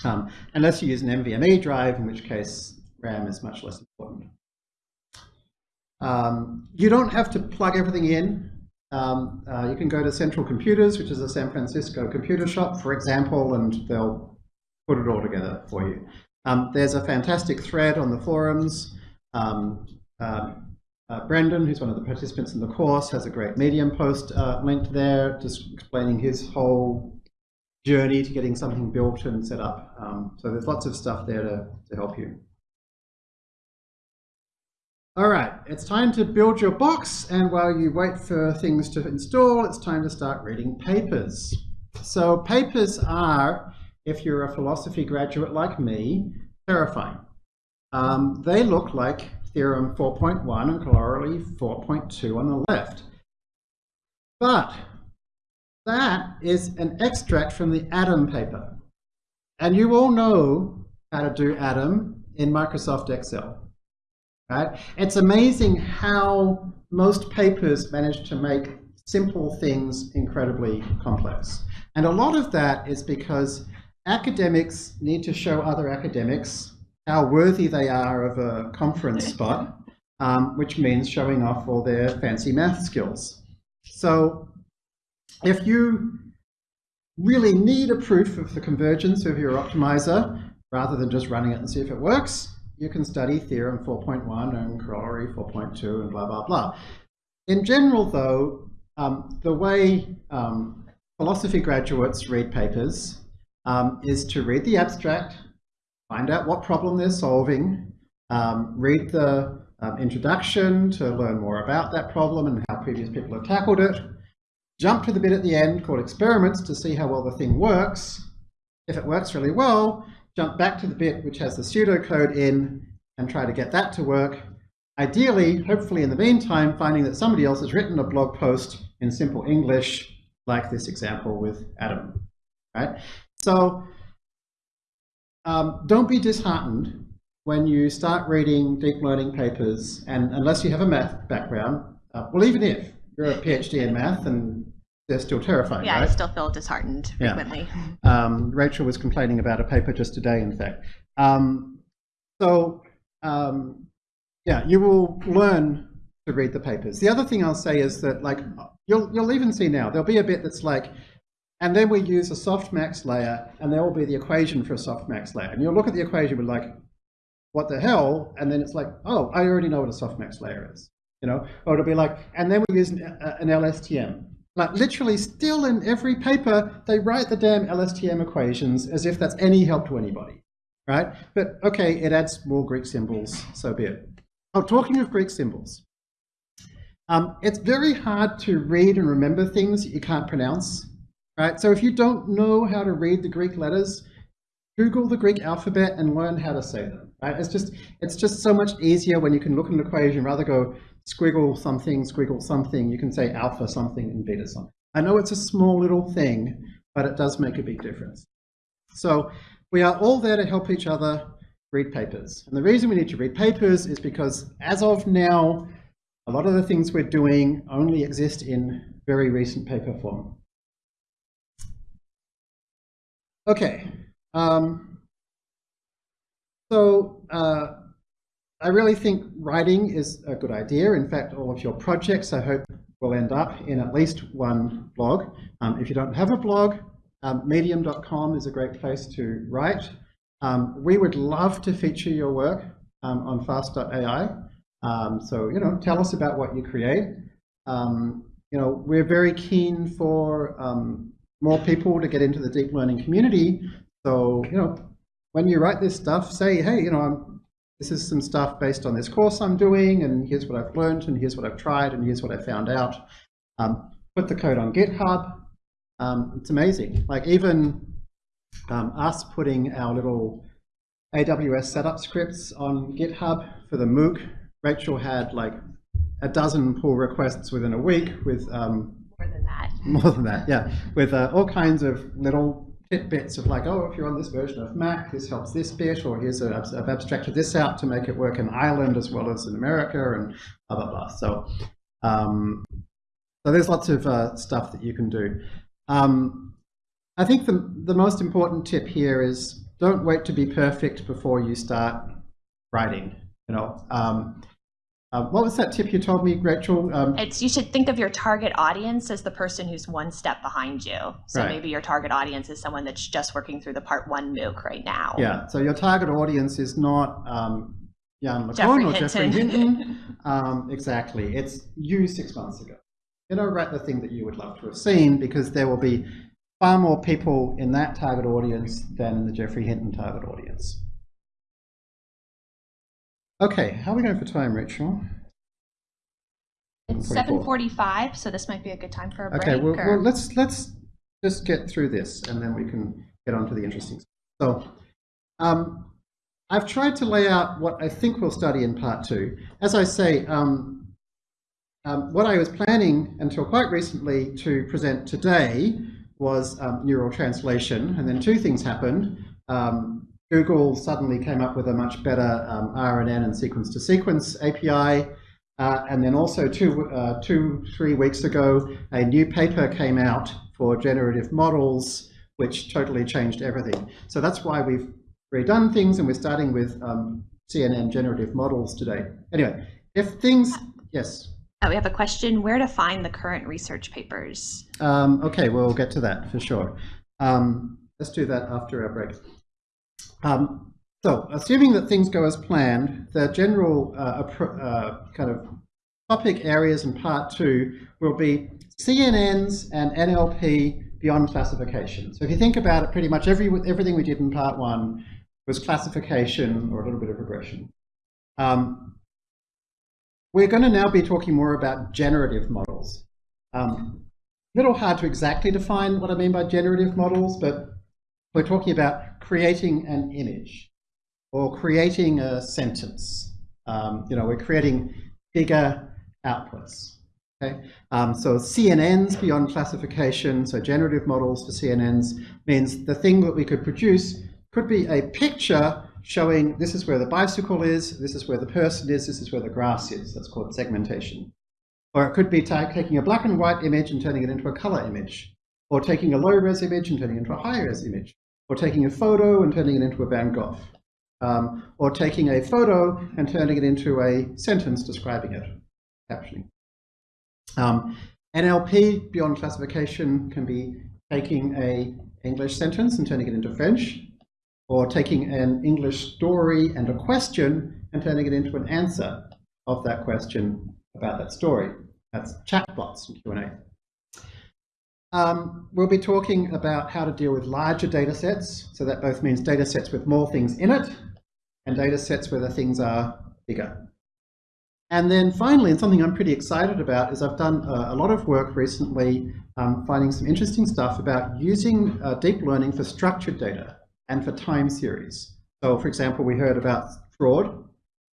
Um, unless you use an NVMe drive, in which case RAM is much less important. Um, you don't have to plug everything in. Um, uh, you can go to Central Computers, which is a San Francisco computer shop, for example, and they'll put it all together for you. Um, there's a fantastic thread on the forums. Um, um, uh, Brendan, who's one of the participants in the course, has a great Medium post uh, linked there, just explaining his whole journey to getting something built and set up. Um, so there's lots of stuff there to, to help you. All right, it's time to build your box, and while you wait for things to install, it's time to start reading papers. So papers are, if you're a philosophy graduate like me, terrifying. Um, they look like Theorem 4.1 and Corollary 4.2 on the left. But that is an extract from the Adam paper. And you all know how to do Adam in Microsoft Excel. Right? It's amazing how most papers manage to make simple things incredibly complex. And a lot of that is because academics need to show other academics how worthy they are of a conference spot, um, which means showing off all their fancy math skills. So if you really need a proof of the convergence of your optimizer, rather than just running it and see if it works, you can study Theorem 4.1 and Corollary 4.2 and blah, blah, blah. In general, though, um, the way um, philosophy graduates read papers um, is to read the abstract, find out what problem they're solving, um, read the um, introduction to learn more about that problem and how previous people have tackled it, jump to the bit at the end called experiments to see how well the thing works. If it works really well, jump back to the bit which has the pseudocode in and try to get that to work. Ideally, hopefully in the meantime, finding that somebody else has written a blog post in simple English, like this example with Adam. Right? So um, don't be disheartened when you start reading deep learning papers, and unless you have a math background, uh, well, even if you're a PhD in math and they're still terrifying, Yeah, right? I still feel disheartened Yeah. frequently. Um, Rachel was complaining about a paper just today, in fact. Um, so, um, yeah, you will learn to read the papers. The other thing I'll say is that, like, you'll you'll even see now there'll be a bit that's like, and then we use a softmax layer, and there will be the equation for a softmax layer, and you'll look at the equation and be like, what the hell? And then it's like, oh, I already know what a softmax layer is, you know? Or it'll be like, and then we use an, an LSTM. Like literally still in every paper, they write the damn LSTM equations as if that's any help to anybody, right? But okay, it adds more Greek symbols, so be it. Oh, talking of Greek symbols, um, it's very hard to read and remember things that you can't pronounce, right? So if you don't know how to read the Greek letters, Google the Greek alphabet and learn how to say them, right? It's just, it's just so much easier when you can look at an equation rather go squiggle something, squiggle something, you can say alpha something and beta something. I know it's a small little thing, but it does make a big difference. So we are all there to help each other read papers. And the reason we need to read papers is because as of now, a lot of the things we're doing only exist in very recent paper form. Okay. Um, So uh, I really think writing is a good idea. In fact, all of your projects, I hope, will end up in at least one blog. Um, if you don't have a blog, um, medium.com is a great place to write. Um, we would love to feature your work um, on fast.ai. Um, so, you know, tell us about what you create. Um, you know, we're very keen for more people to get into the deep learning community. So, you know, when you write this stuff, say, hey, you know, I'm, this is some stuff based on this course I'm doing, and here's what I've learned, and here's what I've tried, and here's what I found out. Um, put the code on GitHub. Um, it's amazing. Like even um, us putting our little AWS setup scripts on GitHub for the MOOC, Rachel had like a dozen pull requests within a week with um, more than that. More than that, yeah, with uh, all kinds of little tidbits of like, oh, if you're on this version of Mac, this helps this bit, or here's a, I've abstracted this out to make it work in Ireland as well as in America, and blah blah blah. So, um, so there's lots of uh, stuff that you can do. Um, I think the the most important tip here is don't wait to be perfect before you start writing. You know, um, uh, what was that tip you told me, Rachel? Um, it's you should think of your target audience as the person who's one step behind you. So right. maybe your target audience is someone that's just working through the part one MOOC right now. Yeah. So your target audience is not um, Yann LeCun or Geoffrey Hinton. um, exactly. It's you six months ago. You know, write the thing that you would love to have seen because there will be far more people in that target audience than in the Geoffrey Hinton target audience. Okay, how are we going for time, Rachel? It's seven forty-five, so this might be a good time for a break. Okay, well, well, let's let's just get through this, and then we can get on to the interesting stuff. So, um, I've tried to lay out what I think we'll study in part two. As I say, um, um, what I was planning until quite recently to present today was um, neural translation, and then two things happened. Um, Google suddenly came up with a much better um, RNN and sequence-to-sequence API. Uh, and then also two, uh, two, three weeks ago, a new paper came out for generative models, which totally changed everything. So that's why we've redone things, and we're starting with um, CNN generative models today. Anyway, if things, yes? Oh, we have a question, where to find the current research papers? Um, okay, we'll get to that for sure. Um, let's do that after our break. Um, so, assuming that things go as planned, the general uh, uh, kind of topic areas in part two will be CNNs and NLP beyond classification. So if you think about it, pretty much every, everything we did in part one was classification or a little bit of regression. Um, we're going to now be talking more about generative models. Um, a little hard to exactly define what I mean by generative models, but we're talking about creating an image or creating a sentence. Um, you know, we're creating bigger outputs. Okay? Um, so CNNs beyond classification, so generative models for CNNs, means the thing that we could produce could be a picture showing this is where the bicycle is, this is where the person is, this is where the grass is. That's called segmentation. Or it could be taking a black and white image and turning it into a color image, or taking a low-res image and turning it into a high-res image, or taking a photo and turning it into a Van Gogh, um, or taking a photo and turning it into a sentence describing it, captioning. Um, NLP, beyond classification, can be taking a English sentence and turning it into French, or taking an English story and a question and turning it into an answer of that question about that story. That's chatbots and Q&A. Um, we'll be talking about how to deal with larger data sets. So that both means data sets with more things in it and data sets where the things are bigger. And then finally, and something I'm pretty excited about, is I've done a, a lot of work recently um, finding some interesting stuff about using uh, deep learning for structured data and for time series. So for example, we heard about fraud,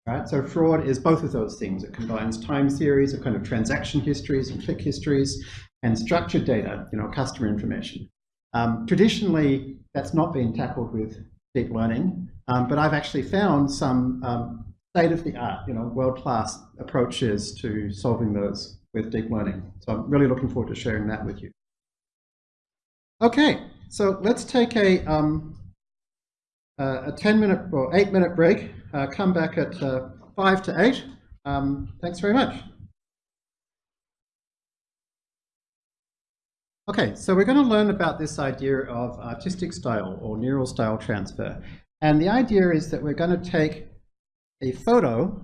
right? So fraud is both of those things. It combines time series of kind of transaction histories and click histories and structured data, you know, customer information. Um, traditionally, that's not been tackled with deep learning, um, but I've actually found some um, state-of-the-art, you know, world-class approaches to solving those with deep learning. So I'm really looking forward to sharing that with you. Okay, so let's take a, um, a 10 minute or 8 minute break. Uh, come back at uh, 5 to 8. Um, thanks very much. Okay, so we're going to learn about this idea of artistic style or neural style transfer. And the idea is that we're going to take a photo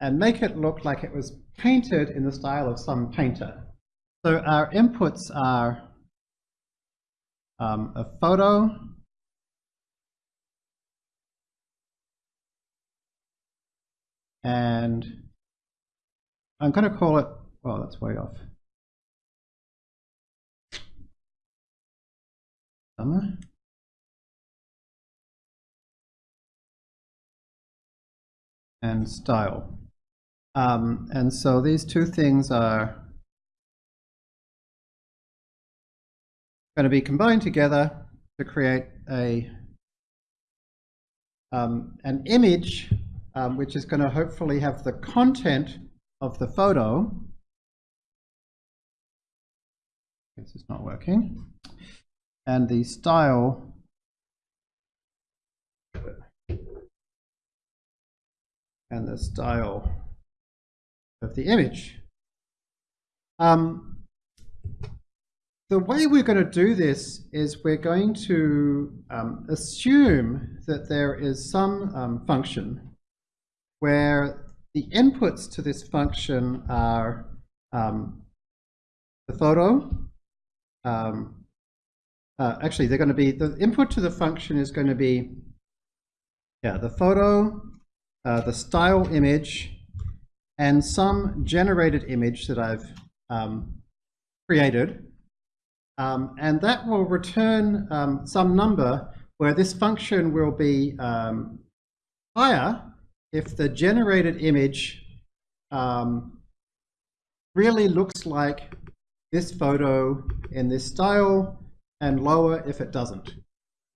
and make it look like it was painted in the style of some painter. So our inputs are um, a photo, and I'm going to call it, well, that's way off. Summer. And style. Um, and so these two things are going to be combined together to create a um, an image um, which is going to hopefully have the content of the photo. This is not working. And the style and the style of the image. Um, the way we're going to do this is we're going to um, assume that there is some um, function where the inputs to this function are um, the photo. Um, uh, actually, they're going to be, the input to the function is going to be, yeah, the photo, uh, the style image, and some generated image that I've um, created. Um, and that will return um, some number where this function will be um, higher if the generated image um, really looks like this photo in this style and lower if it doesn't.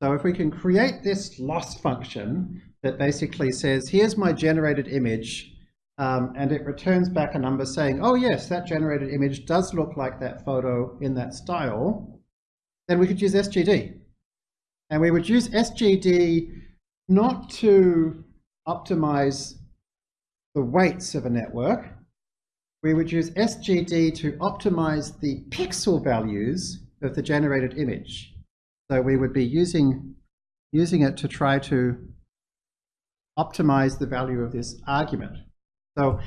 So if we can create this loss function that basically says, here's my generated image, um, and it returns back a number saying, oh yes, that generated image does look like that photo in that style, then we could use SGD. And we would use SGD not to optimize the weights of a network. We would use SGD to optimize the pixel values of the generated image. So we would be using, using it to try to optimize the value of this argument. So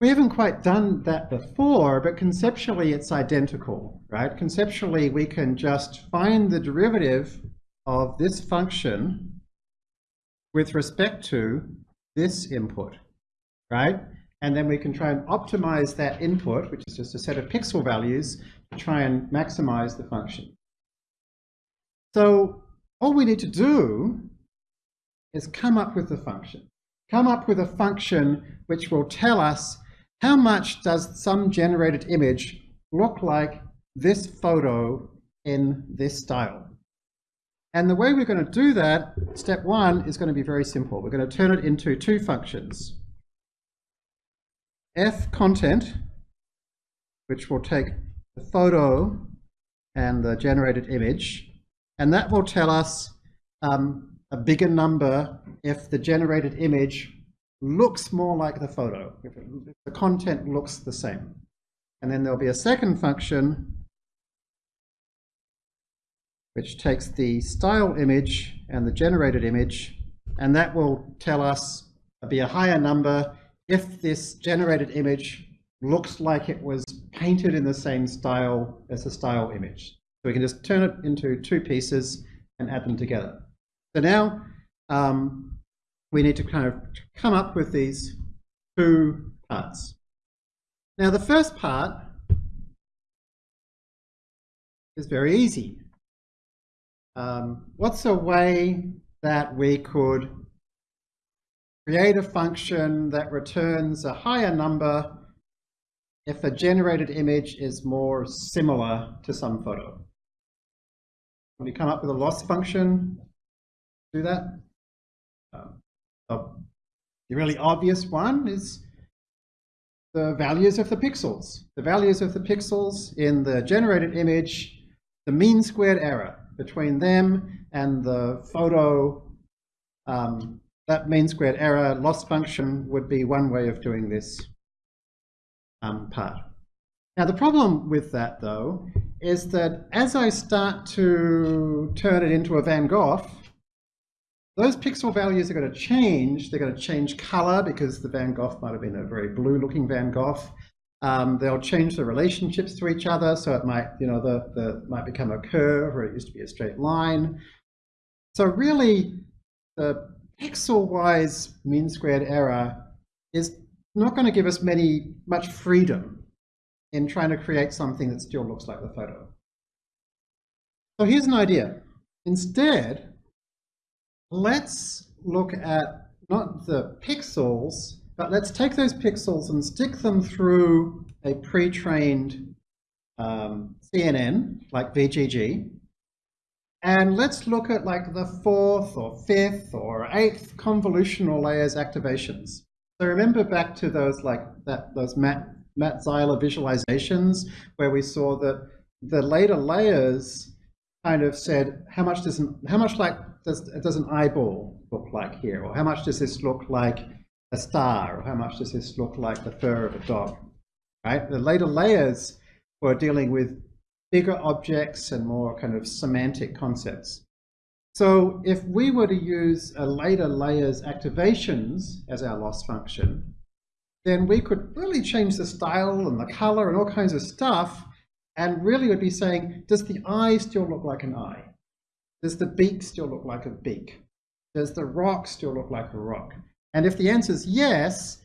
we haven't quite done that before, but conceptually it's identical, right? Conceptually, we can just find the derivative of this function with respect to this input, right? And then we can try and optimize that input, which is just a set of pixel values, try and maximize the function. So all we need to do is come up with the function come up with a function which will tell us how much does some generated image look like this photo in this style. And the way we're going to do that, step one, is going to be very simple. We're going to turn it into two functions. f content, which will take the photo and the generated image, and that will tell us um, a bigger number if the generated image looks more like the photo, if, it, if the content looks the same. And then there'll be a second function which takes the style image and the generated image, and that will tell us be a higher number if this generated image looks like it was painted in the same style as the style image. So we can just turn it into two pieces and add them together. So now um, we need to kind of come up with these two parts. Now the first part is very easy. Um, what's a way that we could create a function that returns a higher number if a generated image is more similar to some photo? When we come up with a loss function, do that. Um, the really obvious one is the values of the pixels. The values of the pixels in the generated image, the mean squared error between them and the photo um, that mean squared error loss function would be one way of doing this um, part. Now the problem with that though is that as I start to turn it into a Van Gogh, those pixel values are going to change. They're going to change color because the Van Gogh might have been a very blue looking Van Gogh. Um, they'll change the relationships to each other. So it might, you know, the, the might become a curve or it used to be a straight line. So really the pixel-wise mean squared error is not going to give us many much freedom in trying to create something that still looks like the photo. So here's an idea. Instead, let's look at not the pixels, but let's take those pixels and stick them through a pre-trained um, CNN, like VGG, and let's look at like the fourth or fifth or eighth convolutional layers activations. So remember back to those like that those Matt Matt Zeiler visualizations where we saw that the later layers kind of said how much does how much like does does an eyeball look like here? Or how much does this look like a star? Or how much does this look like the fur of a dog? Right? The later layers were dealing with bigger objects and more kind of semantic concepts. So if we were to use a later layers activations as our loss function, then we could really change the style and the color and all kinds of stuff and really would be saying, does the eye still look like an eye? Does the beak still look like a beak? Does the rock still look like a rock? And if the answer is yes,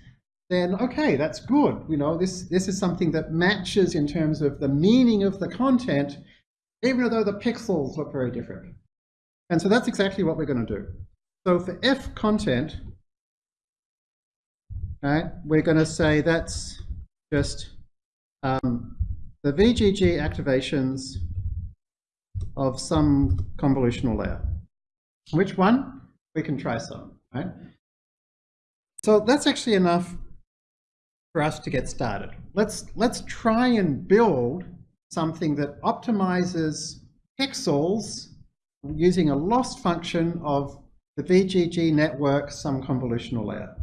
then okay, that's good. You know, this, this is something that matches in terms of the meaning of the content, even though the pixels look very different. And so that's exactly what we're going to do. So for F content, right, we're going to say that's just um, the VGG activations of some convolutional layer. Which one? We can try some, right? So that's actually enough for us to get started. Let's, let's try and build something that optimizes pixels using a loss function of the VGG network some convolutional layer.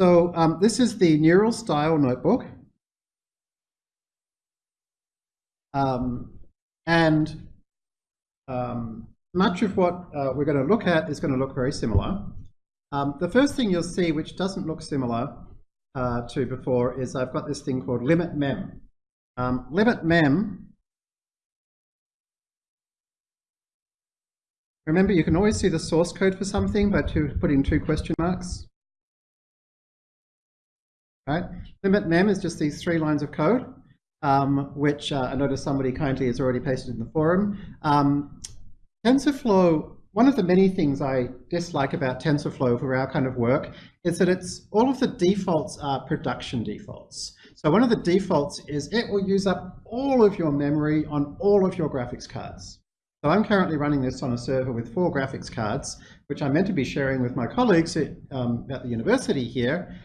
So um, this is the neural style notebook. Um, and um, much of what uh, we're going to look at is going to look very similar. Um, the first thing you'll see, which doesn't look similar uh, to before, is I've got this thing called limit mem. Um, limit mem, remember you can always see the source code for something by two, putting two question marks. Right? Limit mem is just these three lines of code, um, which uh, I noticed somebody kindly has already pasted in the forum. Um, TensorFlow, one of the many things I dislike about TensorFlow for our kind of work is that it's all of the defaults are production defaults. So one of the defaults is it will use up all of your memory on all of your graphics cards. So I'm currently running this on a server with four graphics cards, which I'm meant to be sharing with my colleagues at, um, at the university here.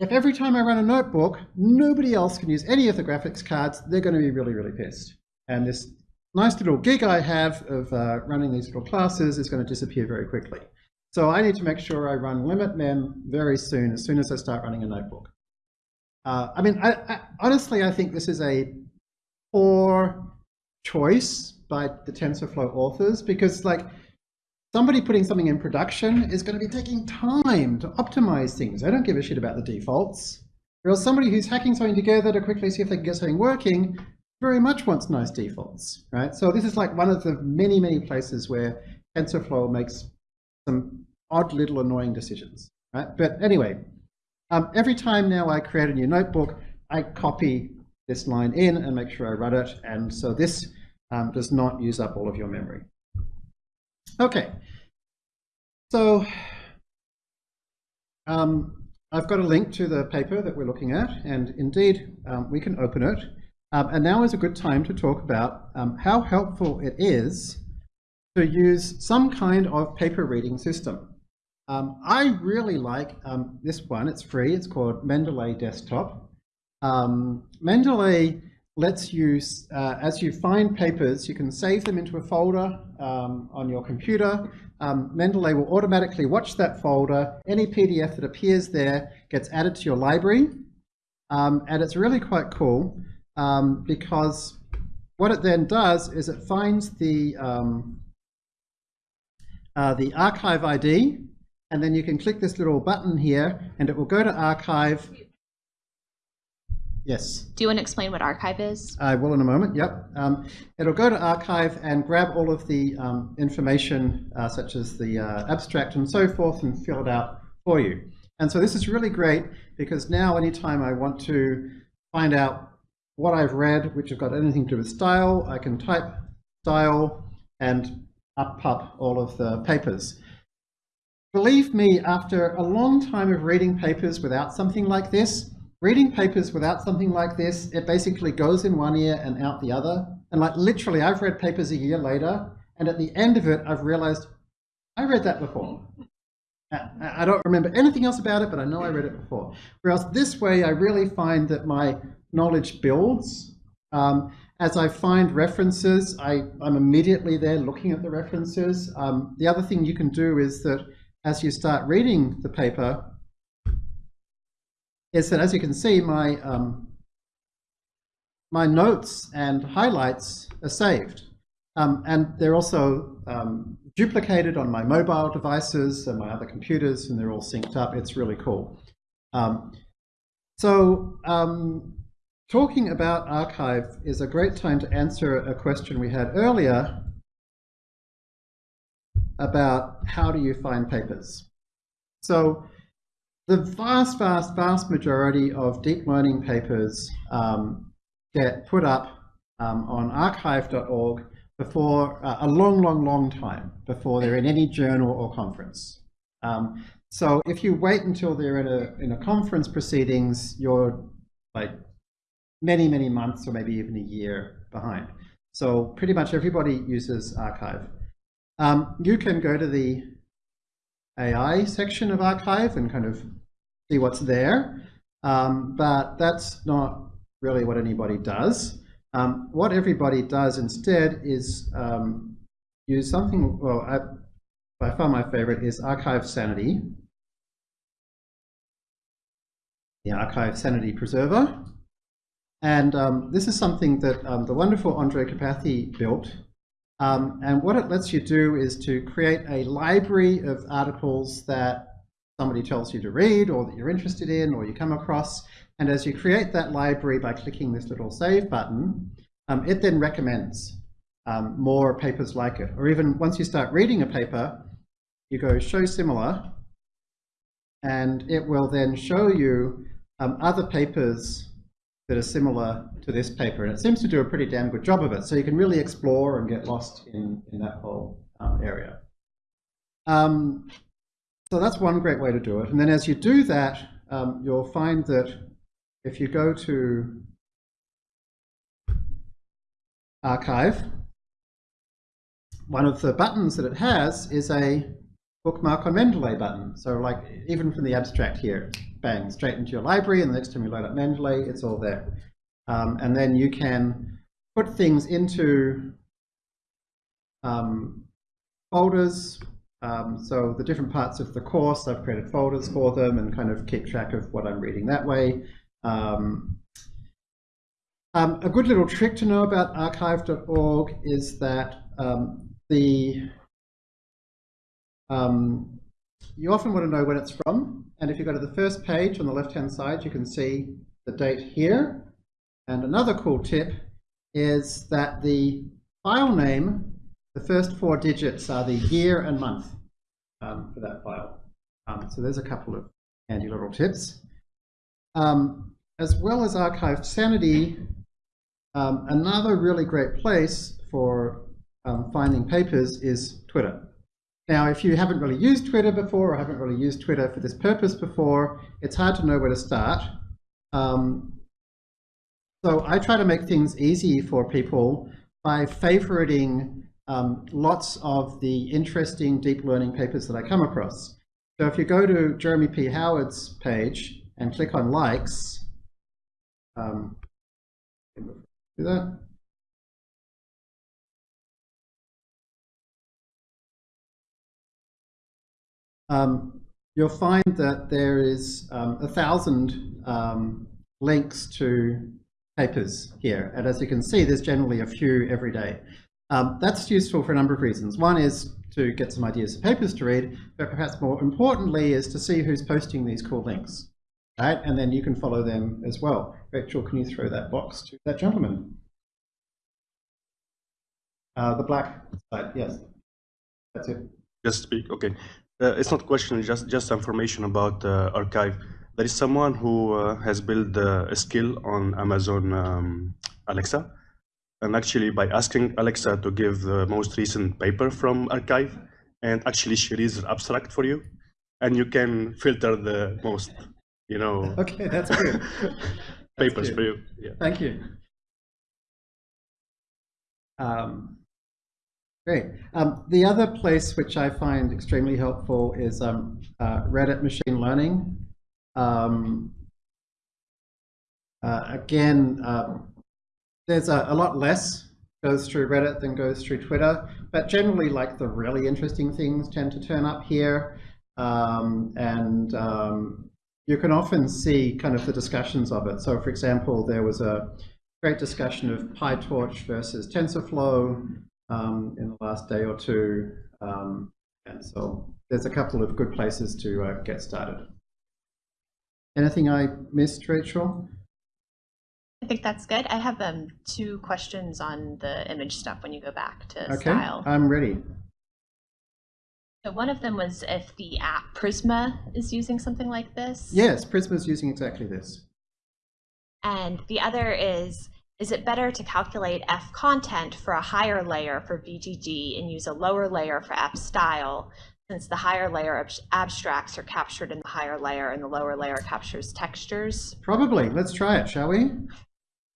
If every time I run a notebook, nobody else can use any of the graphics cards, they're going to be really, really pissed. And this nice little gig I have of uh, running these little classes is going to disappear very quickly. So I need to make sure I run limit mem very soon, as soon as I start running a notebook. Uh, I mean, I, I, honestly, I think this is a poor choice by the TensorFlow authors because like somebody putting something in production is going to be taking time to optimize things. I don't give a shit about the defaults. Whereas somebody who's hacking something together to quickly see if they can get something working very much wants nice defaults, right? So this is like one of the many, many places where TensorFlow makes some odd little annoying decisions, right? But anyway, um, every time now I create a new notebook, I copy this line in and make sure I run it. And so this um, does not use up all of your memory. Okay, so um, I've got a link to the paper that we're looking at, and indeed um, we can open it. Um, and now is a good time to talk about um, how helpful it is to use some kind of paper reading system. Um, I really like um, this one. It's free. It's called Mendeley Desktop. Um, Mendeley lets you, uh, as you find papers, you can save them into a folder um, on your computer. Mendeley will automatically watch that folder. Any PDF that appears there gets added to your library. And it's really quite cool um, because what it then does is it finds the, um, uh, the arXiv ID, and then you can click this little button here, and it will go to arXiv. Yes. Do you want to explain what arXiv is? I will in a moment, yep. Um, it'll go to arXiv and grab all of the um, information, uh, such as the uh, abstract and so forth, and fill it out for you. And so this is really great because now anytime I want to find out what I've read, which have got anything to do with style, I can type style and up pop all of the papers. Believe me, after a long time of reading papers without something like this, reading papers without something like this, it basically goes in one ear and out the other. And like literally, I've read papers a year later, and at the end of it, I've realized I read that before. I don't remember anything else about it, but I know I read it before. Whereas this way, I really find that my knowledge builds. Um, as I find references, I, I'm immediately there looking at the references. Um, the other thing you can do is that as you start reading the paper, is that as you can see, my, um, my notes and highlights are saved. Um, and they're also um, duplicated on my mobile devices and my other computers, and they're all synced up. It's really cool. Um, so talking about arXiv is a great time to answer a question we had earlier about how do you find papers. So the vast, vast, vast majority of deep learning papers um, get put up um, on arxiv.org before uh, a long, long, long time before they're in any journal or conference. Um, so if you wait until they're in a in a conference proceedings, you're like many, many months or maybe even a year behind. So pretty much everybody uses arXiv. Um, you can go to the AI section of arXiv and kind of see what's there, um, but that's not really what anybody does. Um, what everybody does instead is um, use something, well, I, by far my favorite is Arxiv Sanity, the Arxiv Sanity Preserver. And um, this is something that um, the wonderful Andrej Karpathy built. Um, and what it lets you do is to create a library of articles that somebody tells you to read or that you're interested in or you come across. And as you create that library by clicking this little save button, um, it then recommends um, more papers like it. Or even once you start reading a paper, you go show similar, and it will then show you um, other papers that are similar to this paper. And it seems to do a pretty damn good job of it. So you can really explore and get lost in, in that whole um, area. Um, so that's one great way to do it. And then as you do that, um, you'll find that if you go to arXiv, one of the buttons that it has is a bookmark on Mendeley button. So like even from the abstract here, bang, straight into your library, and the next time you load up Mendeley, it's all there. Um, and then you can put things into um, folders. Um, so the different parts of the course, I've created folders for them and kind of keep track of what I'm reading that way. Um, um, a good little trick to know about arxiv.org is that um, the um, you often want to know when it's from, and if you go to the first page on the left-hand side, you can see the date here. And another cool tip is that the file name, the first four digits are the year and month um, for that file. Um, so there's a couple of handy little tips. Um, as well as Arxiv Sanity, um, another really great place for um, finding papers is Twitter. Now, if you haven't really used Twitter before or haven't really used Twitter for this purpose before, it's hard to know where to start. Um, so I try to make things easy for people by favoriting um, lots of the interesting deep learning papers that I come across. So if you go to Jeremy P. Howard's page and click on likes, um, do that. Um, you'll find that there is um, a thousand um, links to papers here. And as you can see, there's generally a few every day. Um, that's useful for a number of reasons. One is to get some ideas of papers to read, but perhaps more importantly is to see who's posting these cool links. Right? And then you can follow them as well. Rachel, can you throw that box to that gentleman? Uh, the black side, yes. That's it. Just speak, okay. Uh, it's not question, just just information about uh, arXiv. There is someone who uh, has built uh, a skill on Amazon um, Alexa, and actually by asking Alexa to give the most recent paper from arXiv, and actually she reads the abstract for you, and you can filter the most, you know, Okay, that's good. papers good. for you. Yeah. Thank you. Um, great. Um, the other place which I find extremely helpful is um, uh, Reddit machine learning. Um, uh, again, um, there's a, a lot less goes through Reddit than goes through Twitter, but generally like the really interesting things tend to turn up here. Um, and um, you can often see kind of the discussions of it. So for example, there was a great discussion of PyTorch versus TensorFlow um, in the last day or two. Um, and so there's a couple of good places to uh, get started. Anything I missed, Rachel? I think that's good. I have um, two questions on the image stuff when you go back to Okay, style. I'm ready. So one of them was if the app Prisma is using something like this. Yes, Prisma is using exactly this. And the other is, is it better to calculate F content for a higher layer for VGG and use a lower layer for F style, since the higher layer ab- abstracts are captured in the higher layer and the lower layer captures textures? Probably. Let's try it, shall we?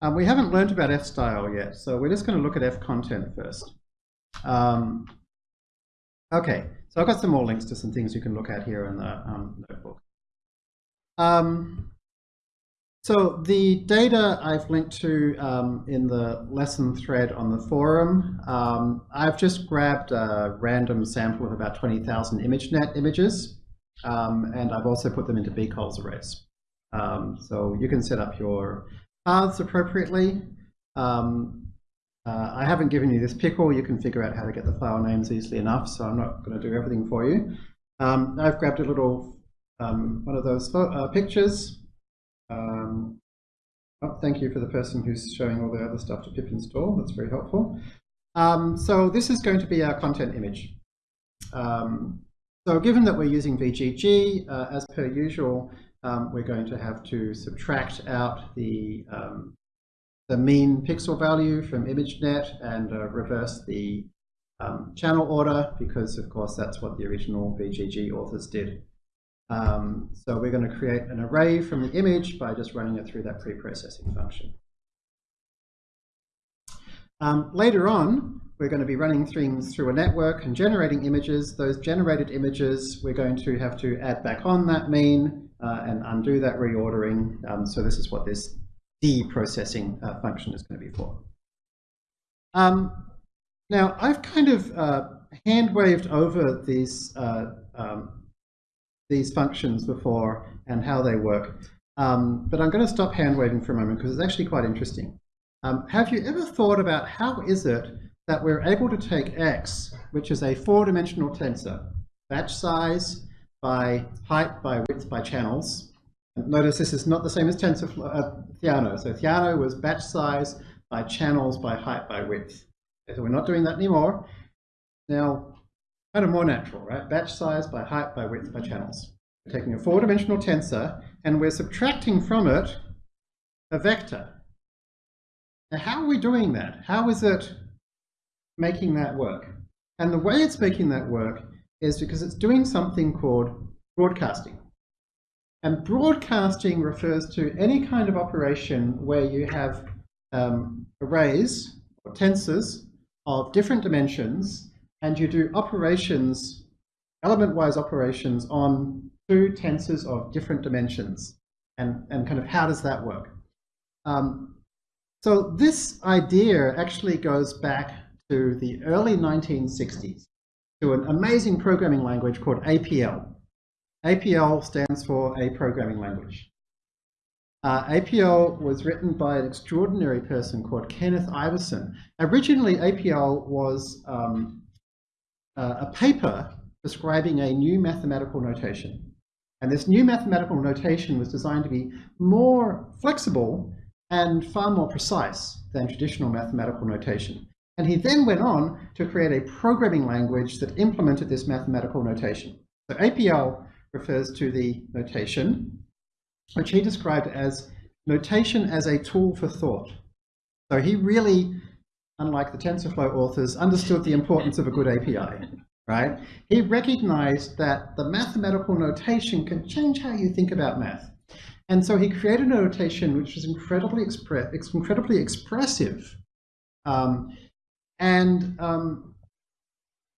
Um, we haven't learned about F-style yet, so we're just going to look at F-content first. Um, okay, so I've got some more links to some things you can look at here in the um, notebook. Um, so the data I've linked to um, in the lesson thread on the forum, um, I've just grabbed a random sample of about 20,000 ImageNet images, um, and I've also put them into bcolz arrays. Um, so you can set up your paths appropriately. Um, uh, I haven't given you this pickle. You can figure out how to get the file names easily enough, so I'm not going to do everything for you. Um, I've grabbed a little one of those uh, pictures. Um, oh, thank you for the person who's showing all the other stuff to pip install. That's very helpful. Um, so this is going to be our content image. Um, so given that we're using VGG, uh, as per usual, um, we're going to have to subtract out the, um, the mean pixel value from ImageNet and uh, reverse the um, channel order because, of course, that's what the original VGG authors did. Um, so we're going to create an array from the image by just running it through that pre-processing function. Um, later on, we're going to be running things through a network and generating images. Those generated images, we're going to have to add back on that mean uh, and undo that reordering. Um, so this is what this de-processing uh, function is going to be for. Um, now, I've kind of uh, hand-waved over these, uh, um, these functions before and how they work. Um, but I'm going to stop hand-waving for a moment because it's actually quite interesting. Um, have you ever thought about how is it that we're able to take x, which is a four-dimensional tensor, batch size by height by width by channels. Notice this is not the same as tensor uh, Theano. So Theano was batch size by channels by height by width. So we're not doing that anymore. Now, kind of more natural, right? Batch size by height by width by channels. We're taking a four-dimensional tensor and we're subtracting from it a vector. Now, how are we doing that? How is it making that work? And the way it's making that work is because it's doing something called broadcasting. And broadcasting refers to any kind of operation where you have um, arrays or tensors of different dimensions and you do operations, element-wise operations on two tensors of different dimensions. And, and kind of how does that work? Um, So this idea actually goes back to the early 1960s to an amazing programming language called APL. APL stands for a programming language. Uh, APL was written by an extraordinary person called Kenneth Iverson. Originally, APL was um, uh, a paper describing a new mathematical notation. And this new mathematical notation was designed to be more flexible and far more precise than traditional mathematical notation. And he then went on to create a programming language that implemented this mathematical notation. So APL refers to the notation, which he described as notation as a tool for thought. So he really, unlike the TensorFlow authors, understood the importance of a good API, right? He recognized that the mathematical notation can change how you think about math. And so he created a notation which was incredibly, expre incredibly expressive. Um, and um,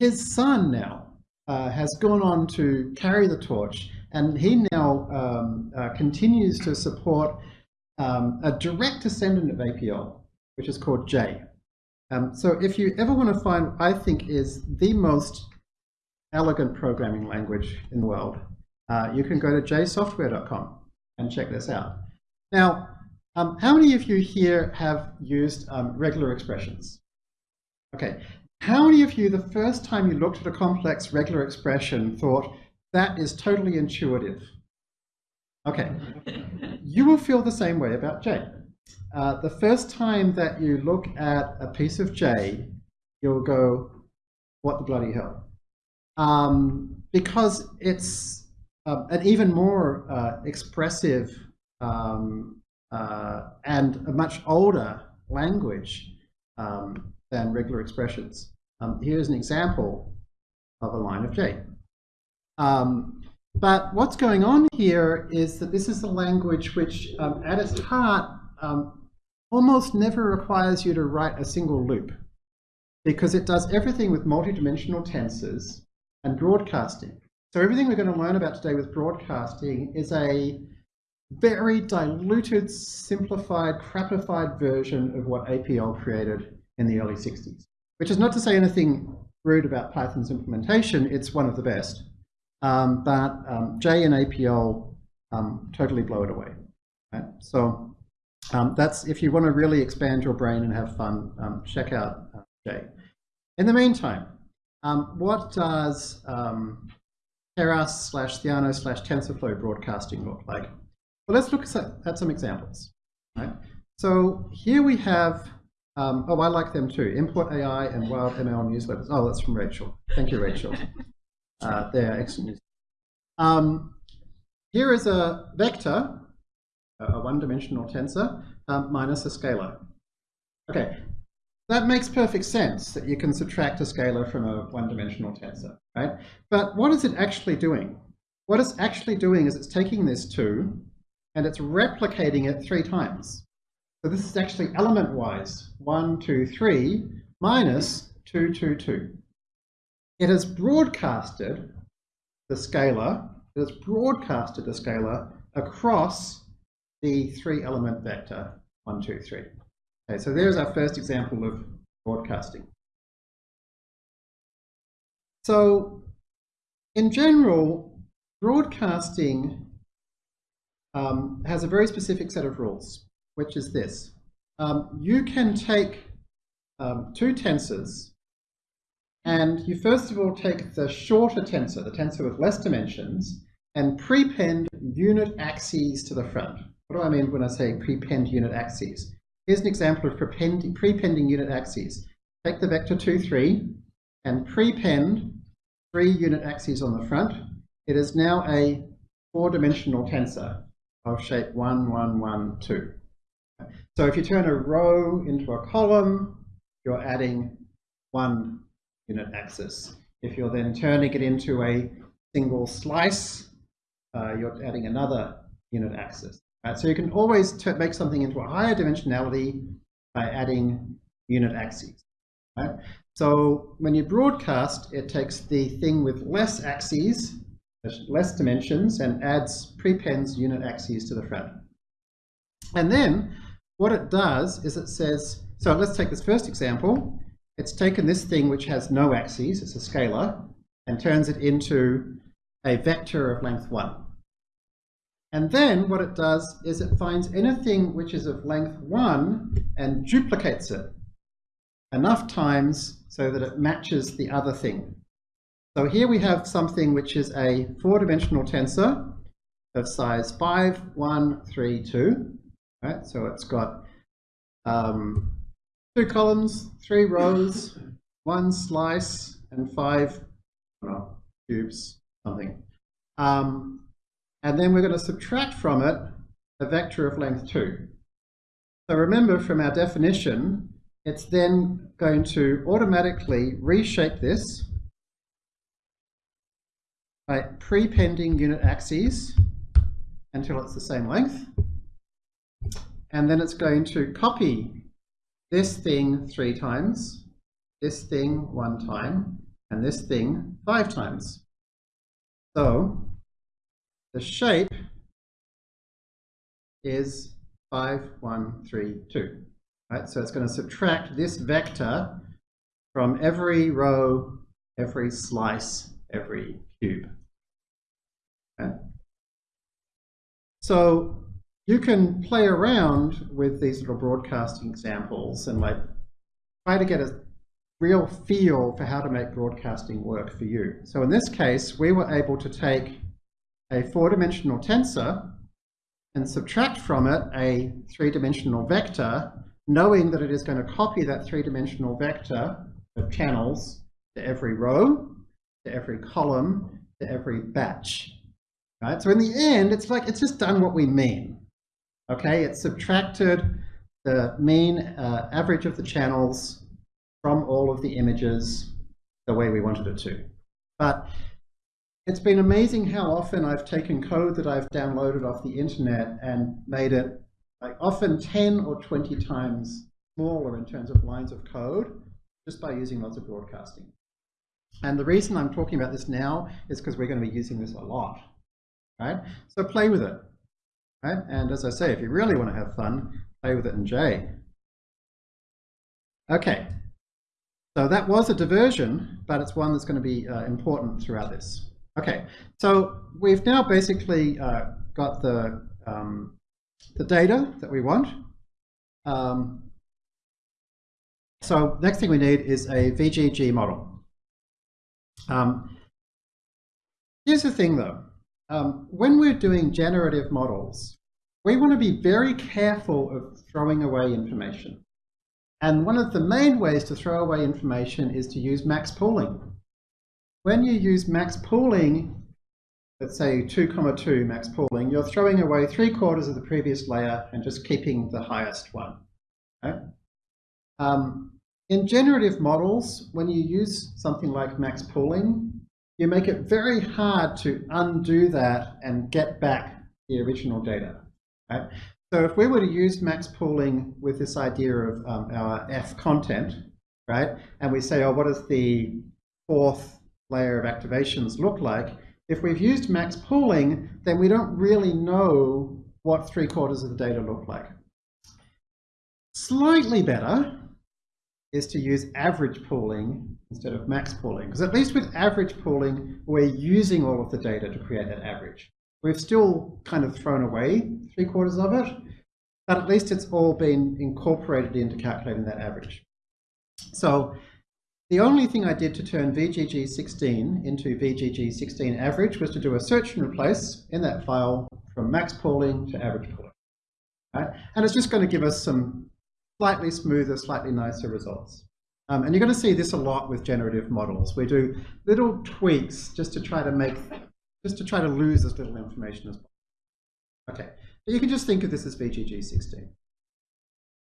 his son now uh, has gone on to carry the torch, and he now um, uh, continues to support um, a direct descendant of APL, which is called J. Um, so if you ever want to find, I think, is the most elegant programming language in the world, uh, you can go to jsoftware.com and check this out. Now, um, how many of you here have used um, regular expressions? Okay, how many of you, the first time you looked at a complex regular expression, thought, that is totally intuitive? Okay, you will feel the same way about J. Uh, the first time that you look at a piece of J, you'll go, what the bloody hell? Um, because it's um, an even more uh, expressive um, uh, and a much older language um, than regular expressions. Um, here's an example of a line of J. Um, but what's going on here is that this is a language which, at its heart, um, almost never requires you to write a single loop because it does everything with multidimensional tensors and broadcasting. So everything we're going to learn about today with broadcasting is a very diluted, simplified, crapified version of what APL created in the early 60s. Which is not to say anything rude about Python's implementation, it's one of the best. Um, but um, J and APL um, totally blow it away. Right? So um, that's if you want to really expand your brain and have fun, um, check out uh, J. In the meantime, um, what does um, Keras slash Theano slash TensorFlow broadcasting look like? Well, let's look at some examples. Right? So here we have um, oh, I like them too. Import AI and Wild ML newsletters. Oh, that's from Rachel. Thank you, Rachel. Uh, they're excellent news. Um, here is a vector, a one-dimensional tensor, um, minus a scalar. Okay, that makes perfect sense that you can subtract a scalar from a one-dimensional tensor, right? But what is it actually doing? What it's actually doing is it's taking this 2 and it's replicating it three times. So this is actually element-wise, 1, 2, 3, minus 2, 2, 2. It has broadcasted the scalar, it has broadcasted the scalar across the three-element vector 1, 2, 3. Okay, so there's our first example of broadcasting. So in general, broadcasting um, has a very specific set of rules which is this. Um, you can take um, two tensors and you first of all take the shorter tensor, the tensor with less dimensions, and prepend unit axes to the front. What do I mean when I say prepend unit axes? Here's an example of prepending, prepending unit axes. Take the vector 2, 3 and prepend three unit axes on the front. It is now a four-dimensional tensor of shape 1, 1, 1, 2. So if you turn a row into a column, you're adding one unit axis. If you're then turning it into a single slice, uh, you're adding another unit axis. Right? So you can always make something into a higher dimensionality by adding unit axes. Right? So when you broadcast, it takes the thing with less axes, less dimensions, and adds prepends unit axes to the front. And then what it does is it says, so let's take this first example. It's taken this thing which has no axes, it's a scalar, and turns it into a vector of length 1. And then what it does is it finds anything which is of length 1 and duplicates it enough times so that it matches the other thing. So here we have something which is a four-dimensional tensor of size 5, 1, 3, 2. Right? So it's got um, two columns, three rows, one slice, and five cubes, something. Um, and then we're going to subtract from it a vector of length 2. So remember from our definition, it's then going to automatically reshape this by prepending unit axes until it's the same length. And then it's going to copy this thing three times, this thing one time, and this thing five times. So the shape is 5, 1, 3, 2. Right? So it's going to subtract this vector from every row, every slice, every cube. Okay? So you can play around with these little broadcasting examples and like try to get a real feel for how to make broadcasting work for you. So in this case, we were able to take a four-dimensional tensor and subtract from it a three-dimensional vector, knowing that it is going to copy that three-dimensional vector of channels to every row, to every column, to every batch. Right? So in the end, it's like it's just done what we mean. Okay, it's subtracted the mean uh, average of the channels from all of the images the way we wanted it to. But it's been amazing how often I've taken code that I've downloaded off the internet and made it like often 10 or 20 times smaller in terms of lines of code just by using lots of broadcasting. And the reason I'm talking about this now is because we're going to be using this a lot, right? So play with it, right? And as I say, if you really want to have fun, play with it in J. Okay, so that was a diversion, but it's one that's going to be uh, important throughout this. Okay, so we've now basically uh, got the, um, the data that we want. Um, so next thing we need is a VGG model. Um, here's the thing though, um, when we're doing generative models, we want to be very careful of throwing away information. And one of the main ways to throw away information is to use max pooling. When you use max pooling, let's say 2 comma 2 max pooling, you're throwing away three quarters of the previous layer and just keeping the highest one. Okay? Um, in generative models, when you use something like max pooling, you make it very hard to undo that and get back the original data. Right? So if we were to use max pooling with this idea of um, our F content, right, and we say, oh, what is the fourth layer of activations look like, if we've used max pooling, then we don't really know what three quarters of the data look like. Slightly better is to use average pooling instead of max pooling, because at least with average pooling, we're using all of the data to create that average. We've still kind of thrown away three quarters of it, but at least it's all been incorporated into calculating that average. So the only thing I did to turn VGG16 into VGG16 average was to do a search and replace in that file from max pooling to average pooling. Right? And it's just going to give us some slightly smoother, slightly nicer results. Um, and you're going to see this a lot with generative models. We do little tweaks just to try to make, just to try to lose as little information as possible. Okay, but you can just think of this as VGG16.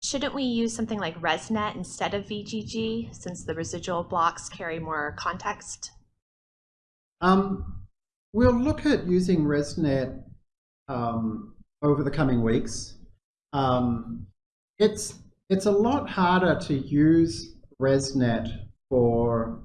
Shouldn't we use something like ResNet instead of VGG since the residual blocks carry more context? Um, we'll look at using ResNet um, over the coming weeks. Um, it's, it's a lot harder to use ResNet for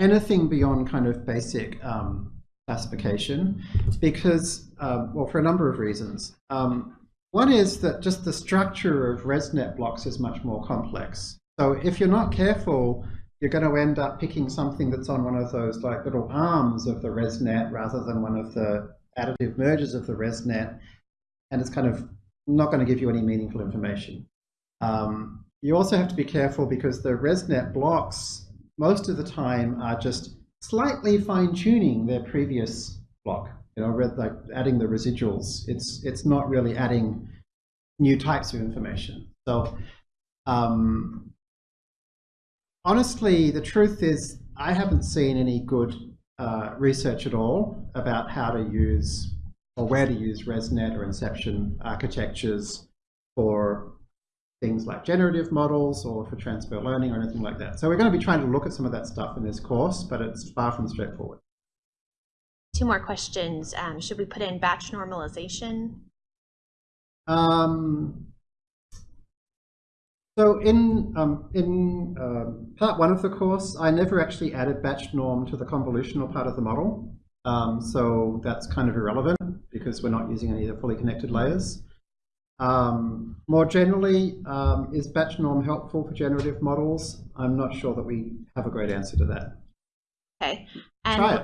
anything beyond kind of basic um, classification because, um, well, for a number of reasons. Um, One is that just the structure of ResNet blocks is much more complex. So if you're not careful, you're going to end up picking something that's on one of those like little arms of the ResNet rather than one of the additive mergers of the ResNet, and it's kind of not going to give you any meaningful information. Um, you also have to be careful because the ResNet blocks most of the time are just slightly fine-tuning their previous block. You know, like adding the residuals. It's it's not really adding new types of information. So um, honestly, the truth is I haven't seen any good uh, research at all about how to use or where to use ResNet or Inception architectures for things like generative models or for transfer learning or anything like that. So we're going to be trying to look at some of that stuff in this course, but it's far from straightforward. Two more questions. Um, should we put in batch normalization? Um, so in um, in uh, part one of the course, I never actually added batch norm to the convolutional part of the model. Um, so that's kind of irrelevant because we're not using any of the fully connected layers. Um, more generally, um, is batch norm helpful for generative models? I'm not sure that we have a great answer to that. Okay. And Try it.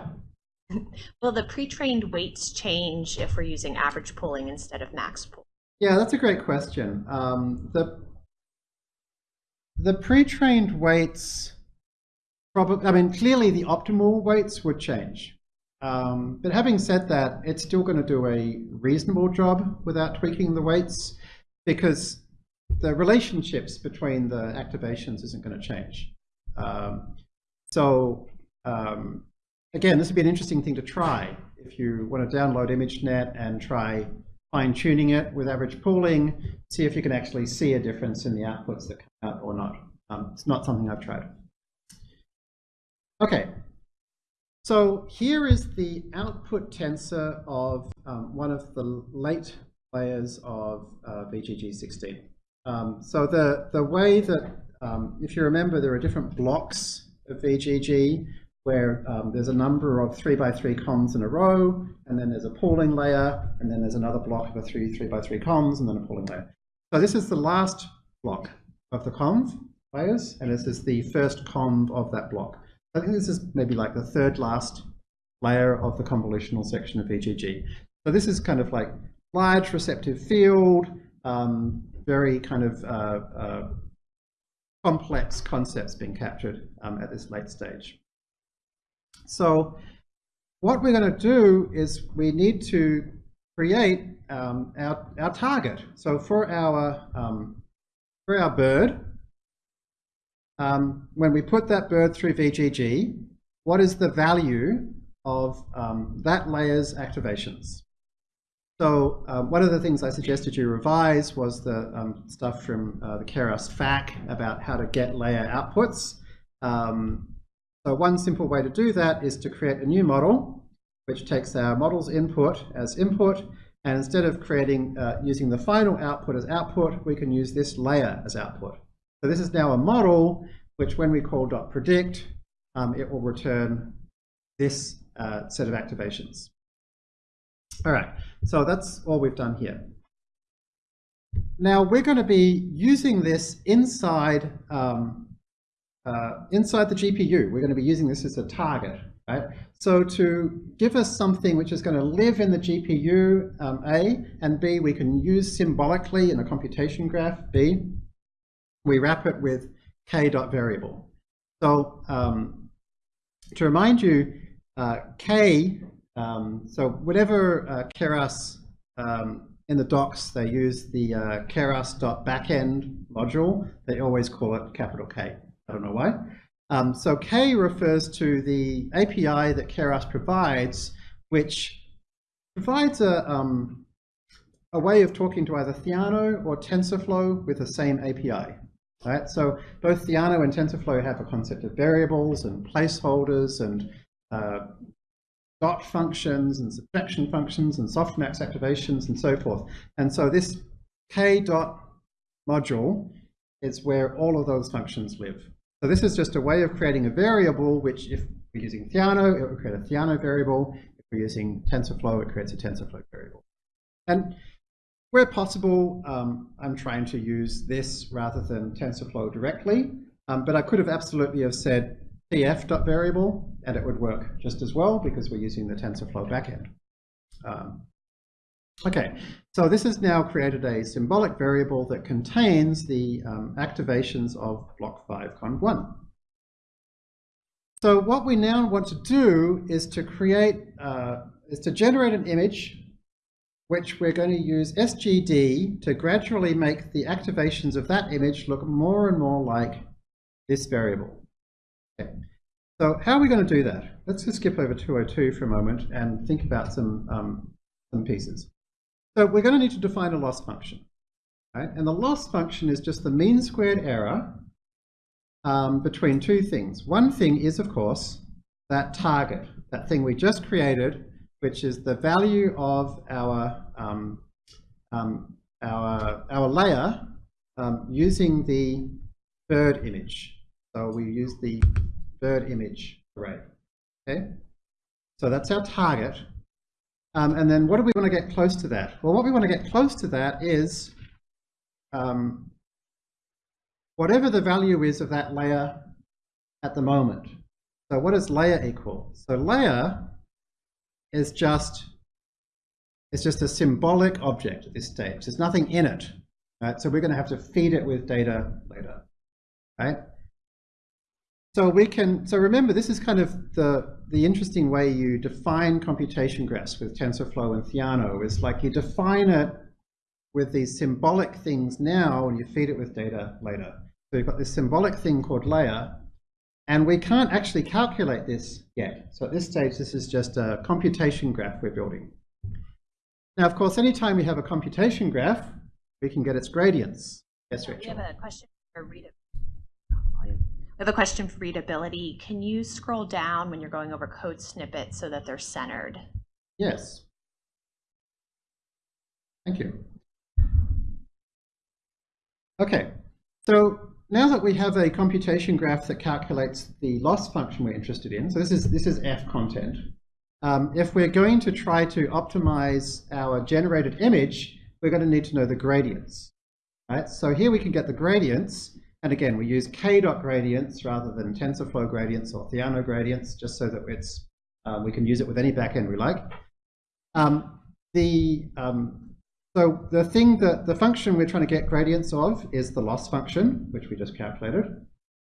Will the pre-trained weights change if we're using average pooling instead of max pool? Yeah, that's a great question. Um, the the pre-trained weights, probably, I mean, clearly the optimal weights would change. Um, but having said that, it's still going to do a reasonable job without tweaking the weights because the relationships between the activations isn't going to change. Um, so um, again, this would be an interesting thing to try. If you want to download ImageNet and try fine-tuning it with average pooling, see if you can actually see a difference in the outputs that come out or not. Um, it's not something I've tried. Okay, so here is the output tensor of um, one of the late layers of uh, VGG16. Um, so the, the way that, um, if you remember, there are different blocks of VGG where um, there's a number of 3 by 3 convs in a row, and then there's a pooling layer, and then there's another block of a 3 3 by 3 convs, and then a pooling layer. So this is the last block of the conv layers, and this is the first conv of that block. I think this is maybe like the third last layer of the convolutional section of VGG. So this is kind of like large receptive field, um, very kind of uh, uh, complex concepts being captured um, at this late stage. So what we're going to do is we need to create um, our, our target. So for our, um, for our bird, um, when we put that bird through VGG, what is the value of um, that layer's activations? So um, one of the things I suggested you revise was the um, stuff from uh, the Keras FAQ about how to get layer outputs. Um, so one simple way to do that is to create a new model, which takes our model's input as input, and instead of creating uh, using the final output as output, we can use this layer as output. So this is now a model which when we call .predict, um, it will return this uh, set of activations. All right, so that's all we've done here. Now we're going to be using this inside um, uh, inside the GPU. We're going to be using this as a target. Right? So to give us something which is going to live in the GPU, um, A, and B, we can use symbolically in a computation graph, B, we wrap it with k dot variable. So um, to remind you, uh, k, um, so whatever uh, Keras um, in the docs, they use the uh, keras.backend module. They always call it capital K. I don't know why. Um, so K refers to the API that Keras provides, which provides a, um, a way of talking to either Theano or TensorFlow with the same API. Right? So both Theano and TensorFlow have a concept of variables and placeholders and uh, dot functions and subtraction functions and softmax activations and so forth. And so this k dot module is where all of those functions live. So this is just a way of creating a variable, which if we're using Theano, it will create a Theano variable. If we're using TensorFlow, it creates a TensorFlow variable. And Where possible, um, I'm trying to use this rather than TensorFlow directly, um, but I could have absolutely have said tf.variable and it would work just as well because we're using the TensorFlow backend. Um, okay, so this has now created a symbolic variable that contains the um, activations of block 5 conv 1. So what we now want to do is to create, uh, is to generate an image which we're going to use SGD to gradually make the activations of that image look more and more like this variable. Okay. So how are we going to do that? Let's just skip over 202 for a moment and think about some, um, some pieces. So we're going to need to define a loss function. Right? And the loss function is just the mean squared error um, between two things. One thing is, of course, that target, that thing we just created which is the value of our um, um, our our layer um, using the bird image. So we use the bird image array. Okay, so that's our target. Um, and then what do we want to get close to that? Well, what we want to get close to that is um, whatever the value is of that layer at the moment. So what does layer equal? So layer is just it's just a symbolic object at this stage. There's nothing in it. Right? So we're going to have to feed it with data later. Right? So we can so remember this is kind of the the interesting way you define computation graphs with TensorFlow and Theano is like you define it with these symbolic things now and you feed it with data later. So you've got this symbolic thing called layer and we can't actually calculate this yet. So at this stage, this is just a computation graph we're building. Now, of course, anytime we have a computation graph, we can get its gradients. Yes, We Rachel. have a question for read. We have a question for readability. Can you scroll down when you're going over code snippets so that they're centered? Yes. Thank you. Okay, so now that we have a computation graph that calculates the loss function we're interested in, so this is, this is F content, um, if we're going to try to optimize our generated image, we're going to need to know the gradients. Right? So here we can get the gradients, and again, we use k-dot gradients rather than TensorFlow gradients or Theano gradients, just so that it's, uh, we can use it with any backend we like. Um, the um, so the thing that the function we're trying to get gradients of is the loss function, which we just calculated.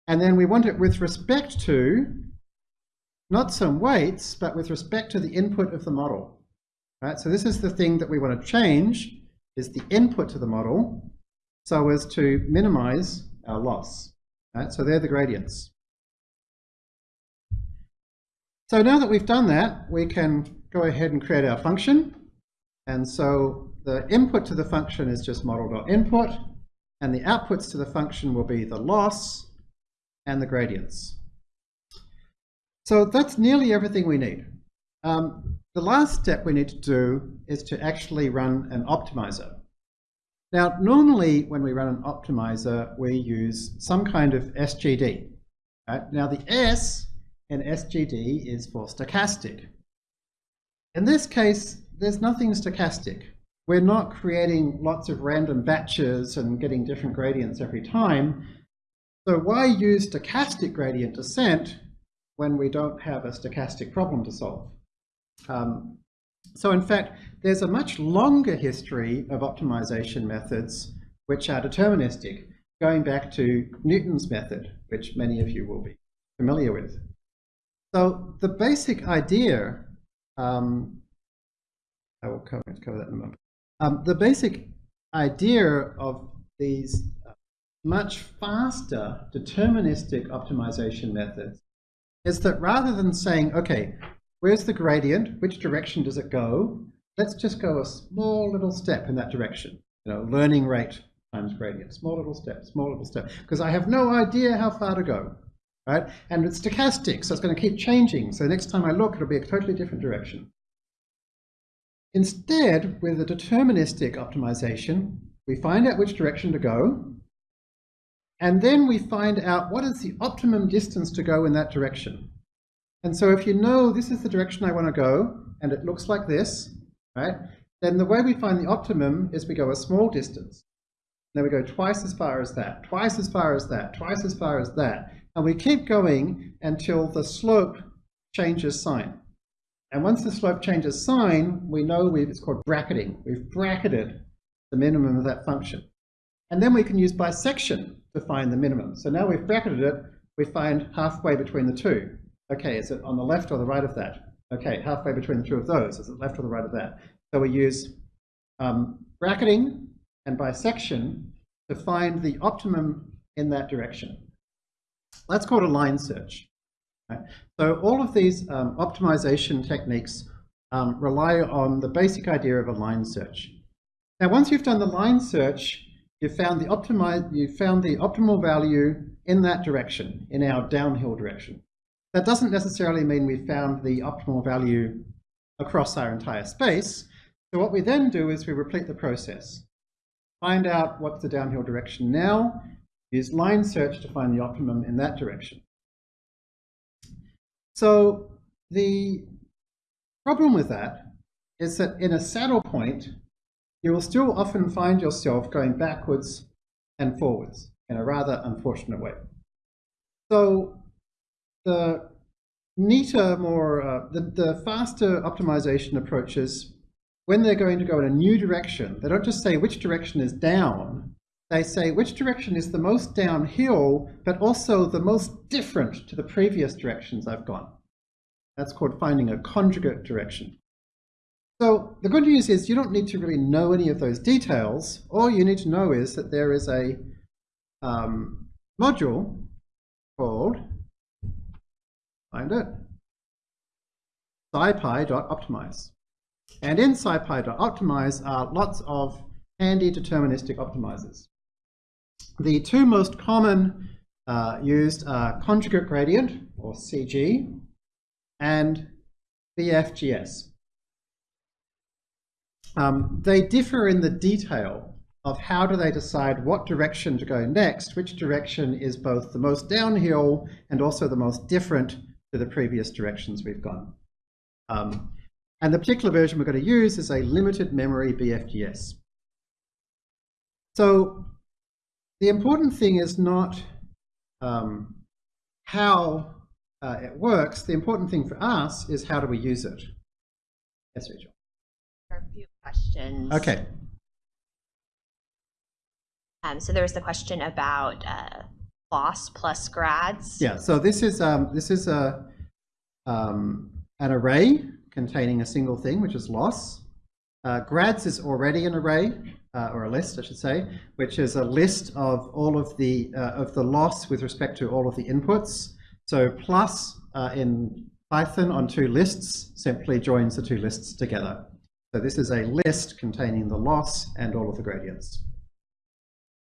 And then we want it with respect to not some weights, but with respect to the input of the model. Right? So this is the thing that we want to change, is the input to the model, so as to minimize our loss. Right? So they're the gradients. So now that we've done that, we can go ahead and create our function. And so the input to the function is just model.input, and the outputs to the function will be the loss and the gradients. So that's nearly everything we need. Um, the last step we need to do is to actually run an optimizer. Now, normally when we run an optimizer, we use some kind of SGD. Right? Now, the S in SGD is for stochastic. In this case, there's nothing stochastic we're not creating lots of random batches and getting different gradients every time. So why use stochastic gradient descent when we don't have a stochastic problem to solve? Um, so in fact, there's a much longer history of optimization methods which are deterministic, going back to Newton's method, which many of you will be familiar with. So the basic idea, um, I will cover, cover that in a moment. Um, the basic idea of these much faster deterministic optimization methods is that rather than saying, okay, where's the gradient, which direction does it go, let's just go a small little step in that direction. You know, learning rate times gradient, small little step, small little step, because I have no idea how far to go, right? And it's stochastic, so it's going to keep changing. So next time I look, it'll be a totally different direction. Instead, with a deterministic optimization, we find out which direction to go, and then we find out what is the optimum distance to go in that direction. And so if you know this is the direction I want to go, and it looks like this, right? then the way we find the optimum is we go a small distance. Then we go twice as far as that, twice as far as that, twice as far as that. And we keep going until the slope changes sign. And once the slope changes sign, we know we've, it's called bracketing. We've bracketed the minimum of that function. And then we can use bisection to find the minimum. So now we've bracketed it, we find halfway between the two. Okay, is it on the left or the right of that? Okay, halfway between the two of those. Is it left or the right of that? So we use um, bracketing and bisection to find the optimum in that direction. That's called a line search. Right? So all of these um, optimization techniques um, rely on the basic idea of a line search. Now, once you've done the line search, you've found the, you've found the optimal value in that direction, in our downhill direction. That doesn't necessarily mean we've found the optimal value across our entire space. So what we then do is we repeat the process. Find out what's the downhill direction now, use line search to find the optimum in that direction. So the problem with that is that in a saddle point, you will still often find yourself going backwards and forwards in a rather unfortunate way. So the neater, more, uh, the, the faster optimization approaches, when they're going to go in a new direction, they don't just say which direction is down, they say which direction is the most downhill, but also the most different to the previous directions I've gone. That's called finding a conjugate direction. So the good news is you don't need to really know any of those details. All you need to know is that there is a um, module called, find it, scipy.optimize. And in scipy.optimize are lots of handy deterministic optimizers. The two most common uh, used are conjugate gradient, or CG, and BFGS. Um, they differ in the detail of how do they decide what direction to go next, which direction is both the most downhill and also the most different to the previous directions we've gone. Um, and the particular version we're going to use is a limited memory BFGS. So the important thing is not um, how uh, it works. The important thing for us is how do we use it. Yes, Rachel. A few questions. Okay. Um, so there was the question about uh, loss plus grads. Yeah. So this is um, this is a um, an array containing a single thing, which is loss. Uh, grads is already an array, uh, or a list, I should say, which is a list of all of the uh, of the loss with respect to all of the inputs. So plus uh, in Python on two lists simply joins the two lists together. So this is a list containing the loss and all of the gradients.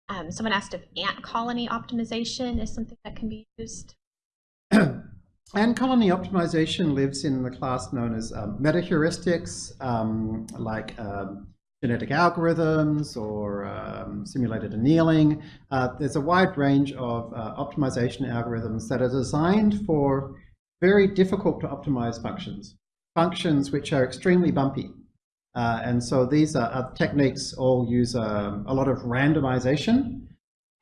Um, someone asked if ant colony optimization is something that can be used. ant colony optimization lives in the class known as um, meta-heuristics, um, like um, genetic algorithms or um, simulated annealing. Uh, there's a wide range of uh, optimization algorithms that are designed for very difficult to optimize functions, functions which are extremely bumpy. Uh, and so these are, are techniques all use um, a lot of randomization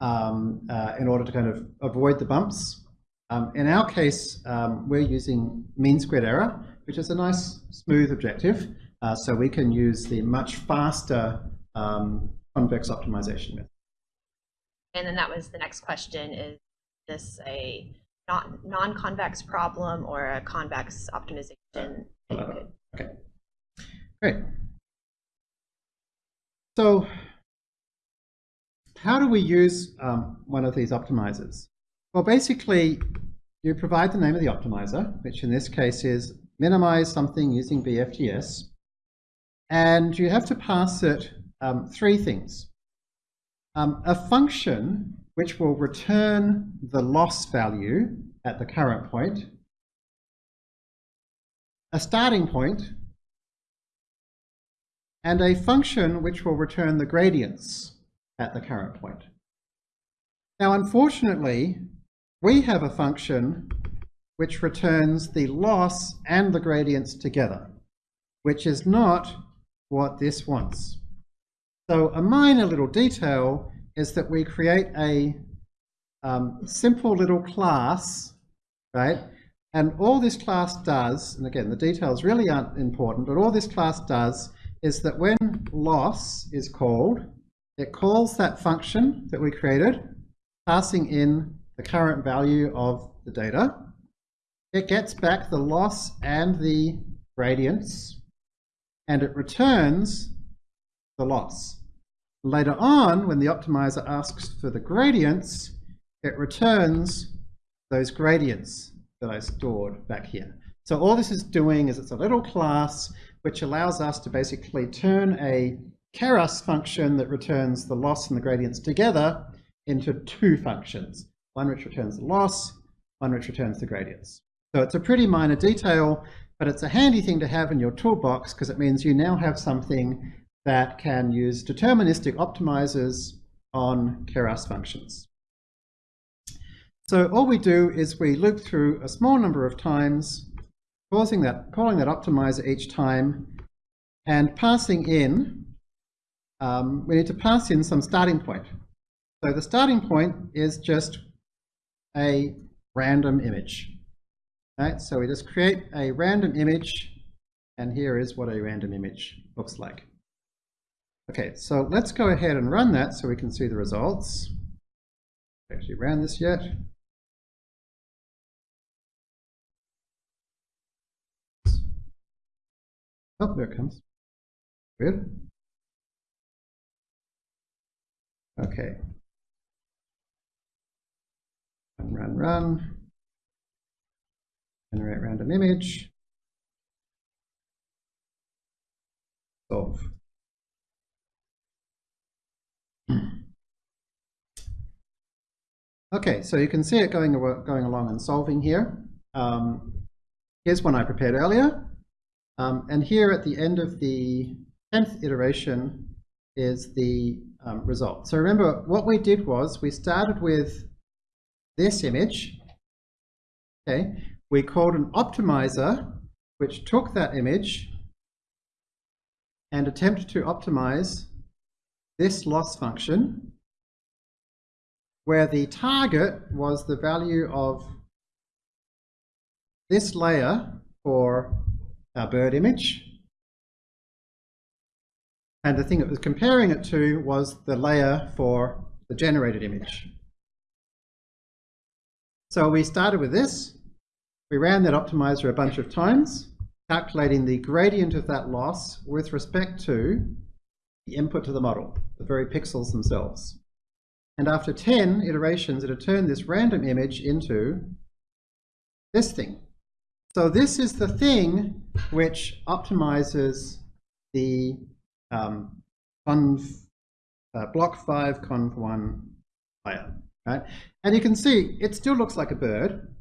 um, uh, in order to kind of avoid the bumps. Um, in our case, um, we're using mean squared error, which is a nice smooth objective. Uh, so we can use the much faster um, convex optimization method. And then that was the next question, is this a non-convex problem or a convex optimization? Okay, great. So how do we use um, one of these optimizers? Well, basically, you provide the name of the optimizer, which in this case is minimize something using BFGS, and you have to pass it um, three things. Um, a function which will return the loss value at the current point, a starting point, and a function which will return the gradients at the current point. Now, unfortunately, we have a function which returns the loss and the gradients together, which is not what this wants. So a minor little detail is that we create a um, simple little class, right? And all this class does, and again, the details really aren't important, but all this class does is that when loss is called, it calls that function that we created, passing in the current value of the data. It gets back the loss and the gradients, and it returns the loss. Later on, when the optimizer asks for the gradients, it returns those gradients that I stored back here. So all this is doing is it's a little class which allows us to basically turn a keras function that returns the loss and the gradients together into two functions, one which returns the loss, one which returns the gradients. So it's a pretty minor detail, but it's a handy thing to have in your toolbox because it means you now have something that can use deterministic optimizers on keras functions. So all we do is we loop through a small number of times, causing that, calling that optimizer each time, and passing in, um, we need to pass in some starting point. So the starting point is just a random image. Right? So we just create a random image, and here is what a random image looks like. Okay, so let's go ahead and run that so we can see the results. Actually ran this yet? Oh, there it comes. Good. Okay. Run, run, run. Generate random image. Solve. Okay, so you can see it going, going along and solving here. Um, here's one I prepared earlier. Um, and here at the end of the 10th iteration is the um, result. So remember, what we did was we started with this image. Okay, we called an optimizer, which took that image and attempted to optimize this loss function, where the target was the value of this layer for our bird image. And the thing it was comparing it to was the layer for the generated image. So we started with this. We ran that optimizer a bunch of times, calculating the gradient of that loss with respect to the input to the model, the very pixels themselves. And after 10 iterations, it had turned this random image into this thing. So this is the thing which optimizes the um, uh, block 5 conv 1 layer. Right? And you can see it still looks like a bird,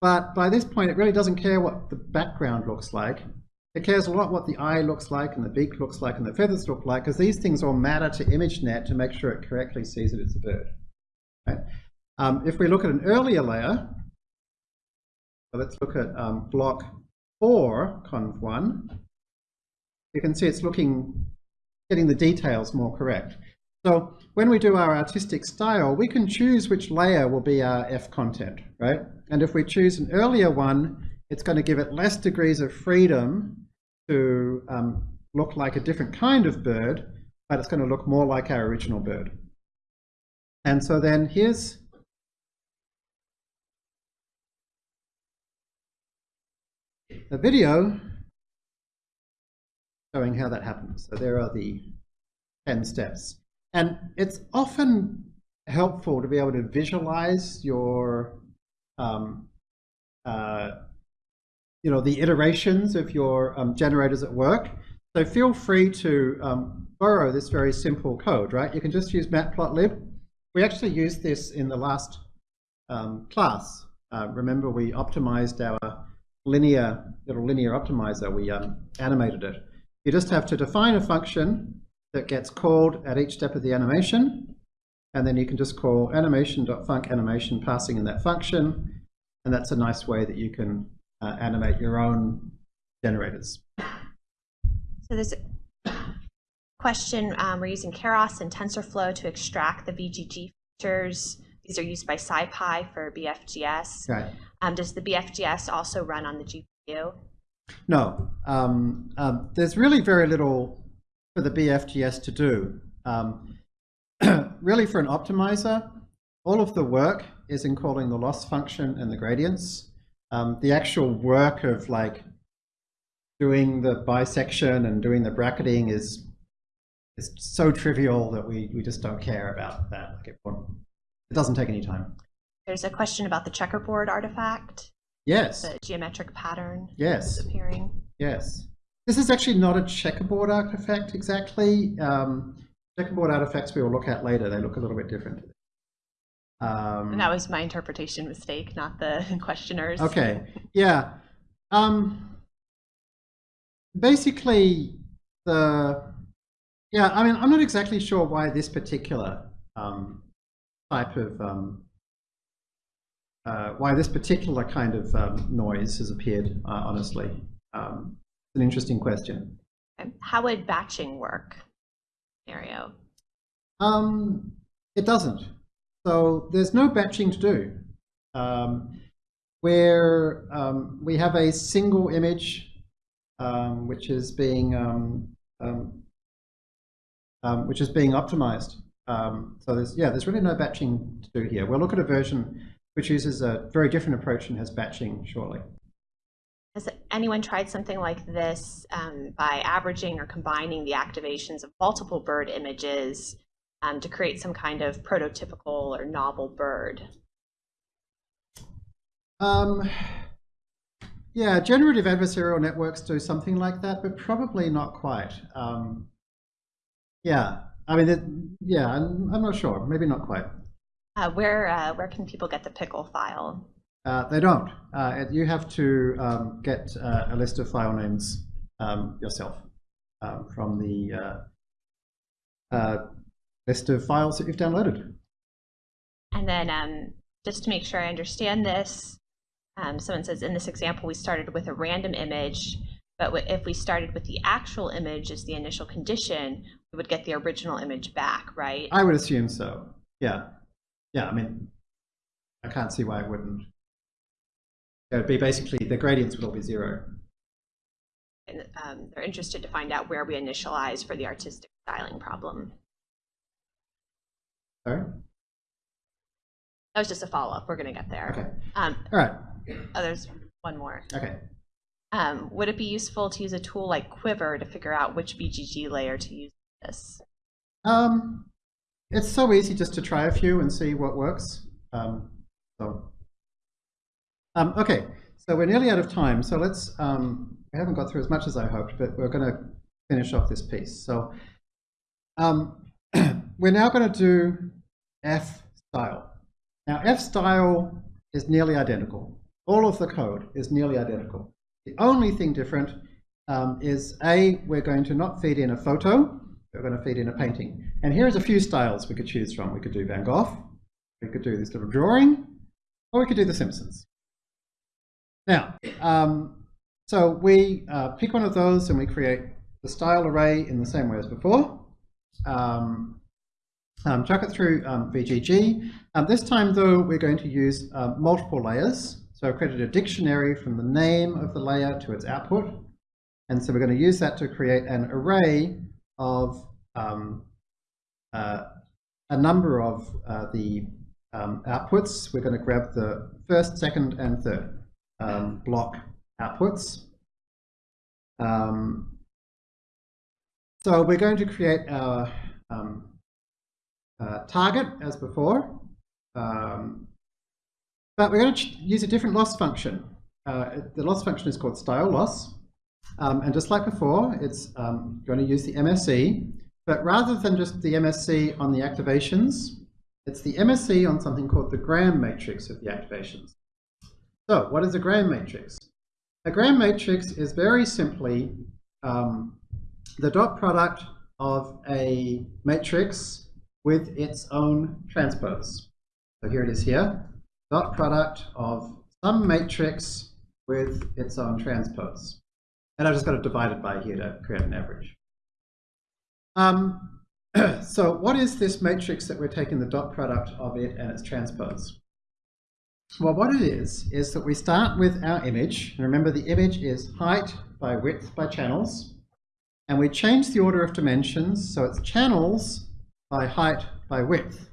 but by this point it really doesn't care what the background looks like. It cares a lot what the eye looks like and the beak looks like and the feathers look like because these things all matter to ImageNet to make sure it correctly sees that it's a bird. Right? Um, if we look at an earlier layer, so let's look at um, block 4, conv1. You can see it's looking, getting the details more correct. So when we do our artistic style, we can choose which layer will be our F content, right? And if we choose an earlier one, it's going to give it less degrees of freedom to um, look like a different kind of bird, but it's going to look more like our original bird. And so then here's a video showing how that happens. So there are the 10 steps. And it's often helpful to be able to visualize your, um, uh, you know, the iterations of your um, generators at work. So feel free to um, borrow this very simple code, right? You can just use matplotlib. We actually used this in the last um, class. Uh, remember, we optimized our linear, little linear optimizer, we um, animated it. You just have to define a function that gets called at each step of the animation, and then you can just call animation.func animation passing in that function, and that's a nice way that you can uh, animate your own generators. So there's question, um, we're using Keras and TensorFlow to extract the VGG features. These are used by SciPy for BFGS. Right. Um, does the BFGS also run on the GPU? No, um, um, there's really very little for the BFGS to do. Um, really for an optimizer, all of the work is in calling the loss function and the gradients. Um, the actual work of like doing the bisection and doing the bracketing is is so trivial that we, we just don't care about that. Like it, it doesn't take any time. There's a question about the checkerboard artifact, Yes, the geometric pattern yes. appearing. Yes. This is actually not a checkerboard artifact exactly. Um, checkerboard artifacts we will look at later. They look a little bit different. Um, And that was my interpretation mistake, not the questioner's. okay. Yeah. Um, basically, the yeah. I mean, I'm not exactly sure why this particular um, type of um, uh, why this particular kind of um, noise has appeared. Uh, honestly, um, it's an interesting question. How would batching work? Scenario. Um, it doesn't. So there's no batching to do. Um, where um, we have a single image um, which is being um, um, um, which is being optimized. Um, so there's yeah, there's really no batching to do here. We'll look at a version which uses a very different approach and has batching shortly. Has anyone tried something like this um, by averaging or combining the activations of multiple bird images um, to create some kind of prototypical or novel bird? Um, yeah, generative adversarial networks do something like that, but probably not quite. Um, yeah, I mean, it, yeah, I'm, I'm not sure. Maybe not quite. Uh, where uh, where can people get the pickle file? Uh, they don't. Uh, it- you have to um, get uh, a list of file names um, yourself um, from the uh, uh, list of files that you've downloaded. And then um, just to make sure I understand this, um, someone says in this example we started with a random image, but if we started with the actual image as the initial condition, we would get the original image back, right? I would assume so. Yeah. Yeah, I mean, I can't see why it wouldn't. It would be basically, the gradients would all be zero. And um, they're interested to find out where we initialize for the artistic styling problem. Sorry? That was just a follow up. We're going to get there. Okay. Um, All right. oh, there's one more. Okay. Um, would it be useful to use a tool like Quiver to figure out which VGG layer to use for this? Um, it's so easy just to try a few and see what works. Um, so, um, okay, so we're nearly out of time. So let's, um, we haven't got through as much as I hoped, but we're going to finish off this piece. So um, we're now going to do F style. Now F style is nearly identical. All of the code is nearly identical. The only thing different um, is A, we're going to not feed in a photo, we're going to feed in a painting. And here's a few styles we could choose from. We could do Van Gogh, we could do this little drawing, or we could do The Simpsons. Now, um, so we uh, pick one of those and we create the style array in the same way as before. Um, um, chuck it through um, VGG. Um, this time, though, we're going to use uh, multiple layers. So I've created a dictionary from the name of the layer to its output. And so we're going to use that to create an array of um, uh, a number of uh, the um, outputs. We're going to grab the first, second, and third um, block outputs. Um, so we're going to create our um, uh, target as before, um, but we're going to use a different loss function. Uh, the loss function is called style loss, um, and just like before, it's um, going to use the MSE, but rather than just the MSE on the activations, it's the MSE on something called the Gram matrix of the activations. So what is a Gram matrix? A Gram matrix is very simply um, the dot product of a matrix with its own transpose. So here it is here, dot product of some matrix with its own transpose. And I've just got to divide it by here to create an average. Um, so what is this matrix that we're taking the dot product of it and its transpose? Well, what it is, is that we start with our image. And remember, the image is height by width by channels. And we change the order of dimensions, so it's channels by height by width.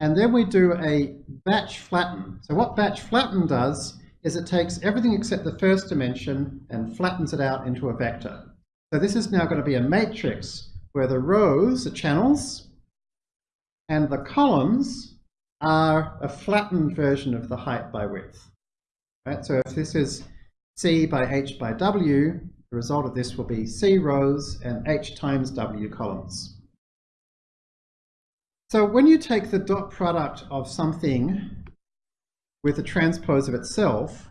And then we do a batch flatten. So what batch flatten does is it takes everything except the first dimension and flattens it out into a vector. So this is now going to be a matrix where the rows are channels and the columns are a flattened version of the height by width. Right? So if this is C by H by W, the result of this will be C rows and H times W columns. So when you take the dot product of something with the transpose of itself,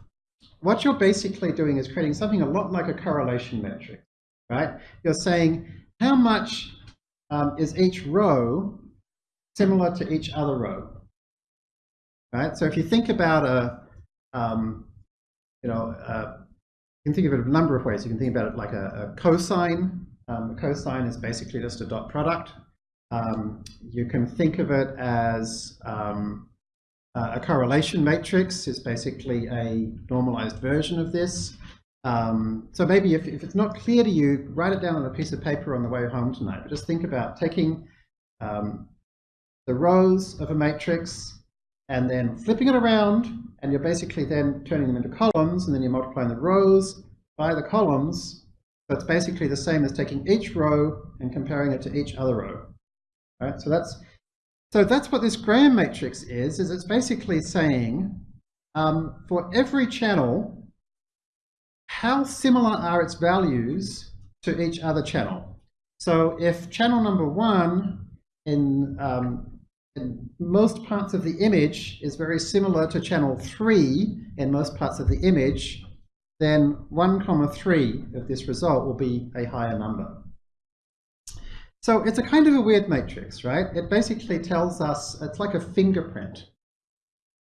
what you're basically doing is creating something a lot like a correlation metric, right? You're saying how much um, is each row similar to each other row, right? So if you think about a, um, you know, you can think of it a number of ways. You can think about it like a, a cosine. Um, a cosine is basically just a dot product. Um, you can think of it as um, a correlation matrix is basically a normalized version of this. Um, so maybe if, if it's not clear to you, write it down on a piece of paper on the way home tonight. But just think about taking um, the rows of a matrix and then flipping it around and you're basically then turning them into columns and then you're multiplying the rows by the columns. So it's basically the same as taking each row and comparing it to each other row. Right? So that's so that's what this Gram matrix is, is it's basically saying um, for every channel, how similar are its values to each other channel. So if channel number one in, um, in most parts of the image is very similar to channel three in most parts of the image, then 1 comma 3 of this result will be a higher number. So it's a kind of a weird matrix, right? It basically tells us, it's like a fingerprint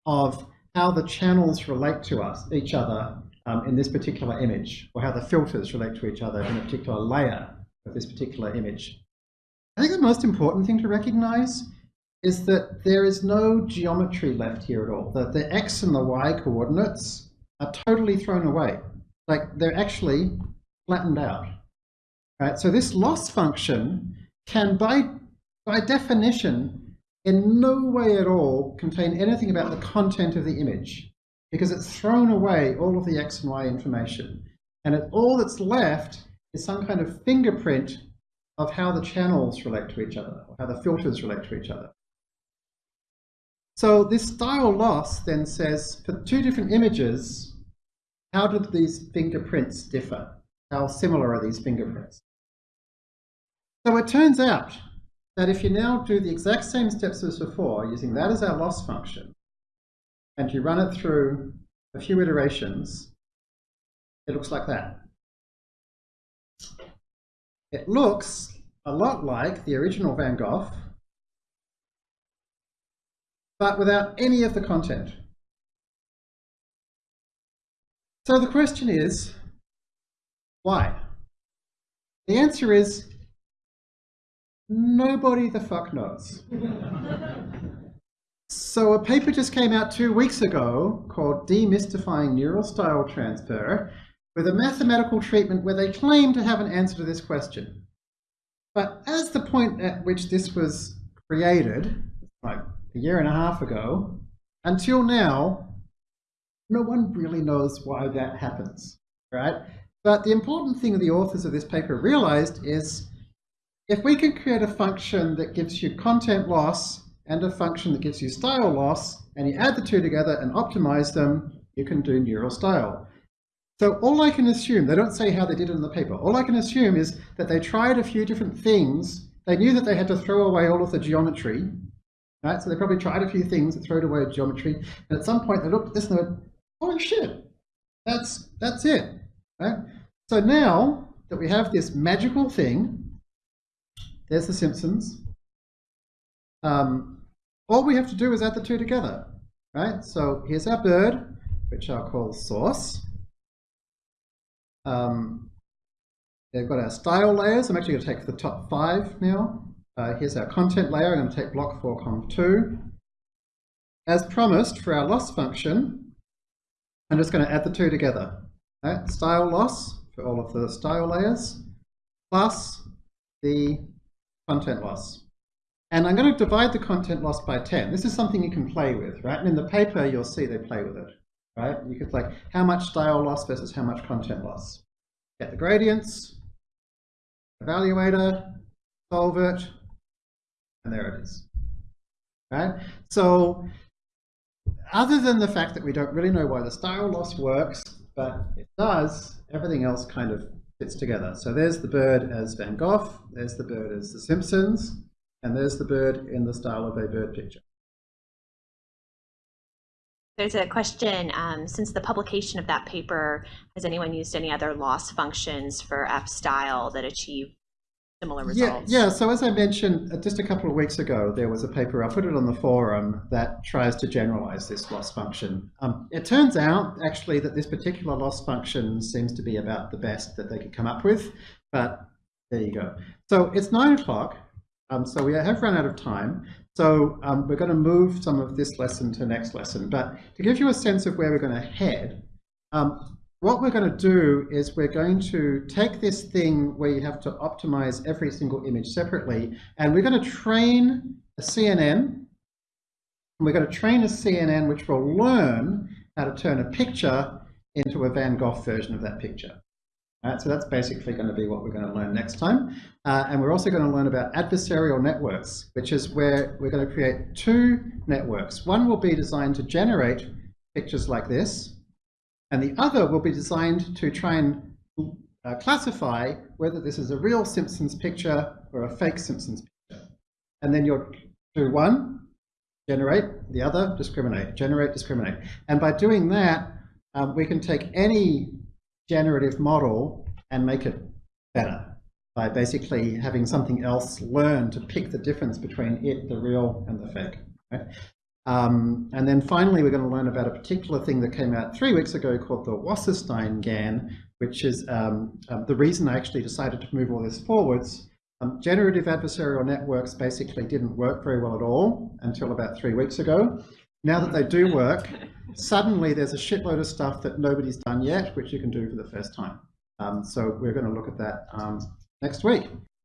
of how the channels relate to us, each other um, in this particular image, or how the filters relate to each other in a particular layer of this particular image. I think the most important thing to recognize is that there is no geometry left here at all. That the x and the y coordinates are totally thrown away. Like they're actually flattened out. Right? So this loss function can, by, by definition, in no way at all contain anything about the content of the image because it's thrown away all of the x and y information. And it, all that's left is some kind of fingerprint of how the channels relate to each other, or how the filters relate to each other. So this style loss then says, for two different images, how do these fingerprints differ? How similar are these fingerprints? So it turns out that if you now do the exact same steps as before, using that as our loss function, and you run it through a few iterations, it looks like that. It looks a lot like the original Van Gogh, but without any of the content. So the question is, why? The answer is Nobody the fuck knows. so a paper just came out two weeks ago called Demystifying Neural Style Transfer with a mathematical treatment where they claim to have an answer to this question. But as the point at which this was created, like a year and a half ago, until now, no one really knows why that happens, right? But the important thing the authors of this paper realized is if we can create a function that gives you content loss and a function that gives you style loss, and you add the two together and optimize them, you can do neural style. So all I can assume, they don't say how they did it in the paper, all I can assume is that they tried a few different things. They knew that they had to throw away all of the geometry, right? So they probably tried a few things and threw away geometry. And at some point they looked at this and they went, oh shit, that's, that's it, right? So now that we have this magical thing, there's the Simpsons. Um, all we have to do is add the two together, right? So here's our bird, which I'll call source. Um, they've got our style layers. I'm actually going to take the top five now. Uh, here's our content layer. I'm going to take block 4, conv 2. As promised for our loss function, I'm just going to add the two together. Right? Style loss for all of the style layers plus the content loss. And I'm going to divide the content loss by 10. This is something you can play with, right? And in the paper, you'll see they play with it, right? You could like how much style loss versus how much content loss. Get the gradients, evaluator, solve it, and there it is, right? So other than the fact that we don't really know why the style loss works, but it does, everything else kind of fits together. So there's the bird as Van Gogh, there's the bird as The Simpsons, and there's the bird in the style of a bird picture. There's a question, um, since the publication of that paper, has anyone used any other loss functions for F style that achieve similar Yeah, results? yeah. So as I mentioned uh, just a couple of weeks ago, there was a paper, I put it on the forum, that tries to generalize this loss function. Um, it turns out actually that this particular loss function seems to be about the best that they could come up with, but there you go. So it's nine o'clock, um, so we have run out of time. So um, we're going to move some of this lesson to next lesson, but to give you a sense of where we're going to head, um, what we're going to do is we're going to take this thing where you have to optimize every single image separately, and we're going to train a CNN, and we're going to train a CNN which will learn how to turn a picture into a Van Gogh version of that picture. So that's basically going to be what we're going to learn next time. Uh, and we're also going to learn about adversarial networks, which is where we're going to create two networks. One will be designed to generate pictures like this, and the other will be designed to try and uh, classify whether this is a real Simpsons picture or a fake Simpsons picture. And then you'll do one, generate, the other, discriminate, generate, discriminate. And by doing that, um, we can take any generative model and make it better by basically having something else learn to pick the difference between it, the real, and the fake. Right? Um, and then finally, we're going to learn about a particular thing that came out three weeks ago called the Wasserstein GAN, which is um, um, the reason I actually decided to move all this forwards. Um, generative adversarial networks basically didn't work very well at all until about three weeks ago. Now that they do work, suddenly there's a shitload of stuff that nobody's done yet, which you can do for the first time. Um, so we're going to look at that um, next week.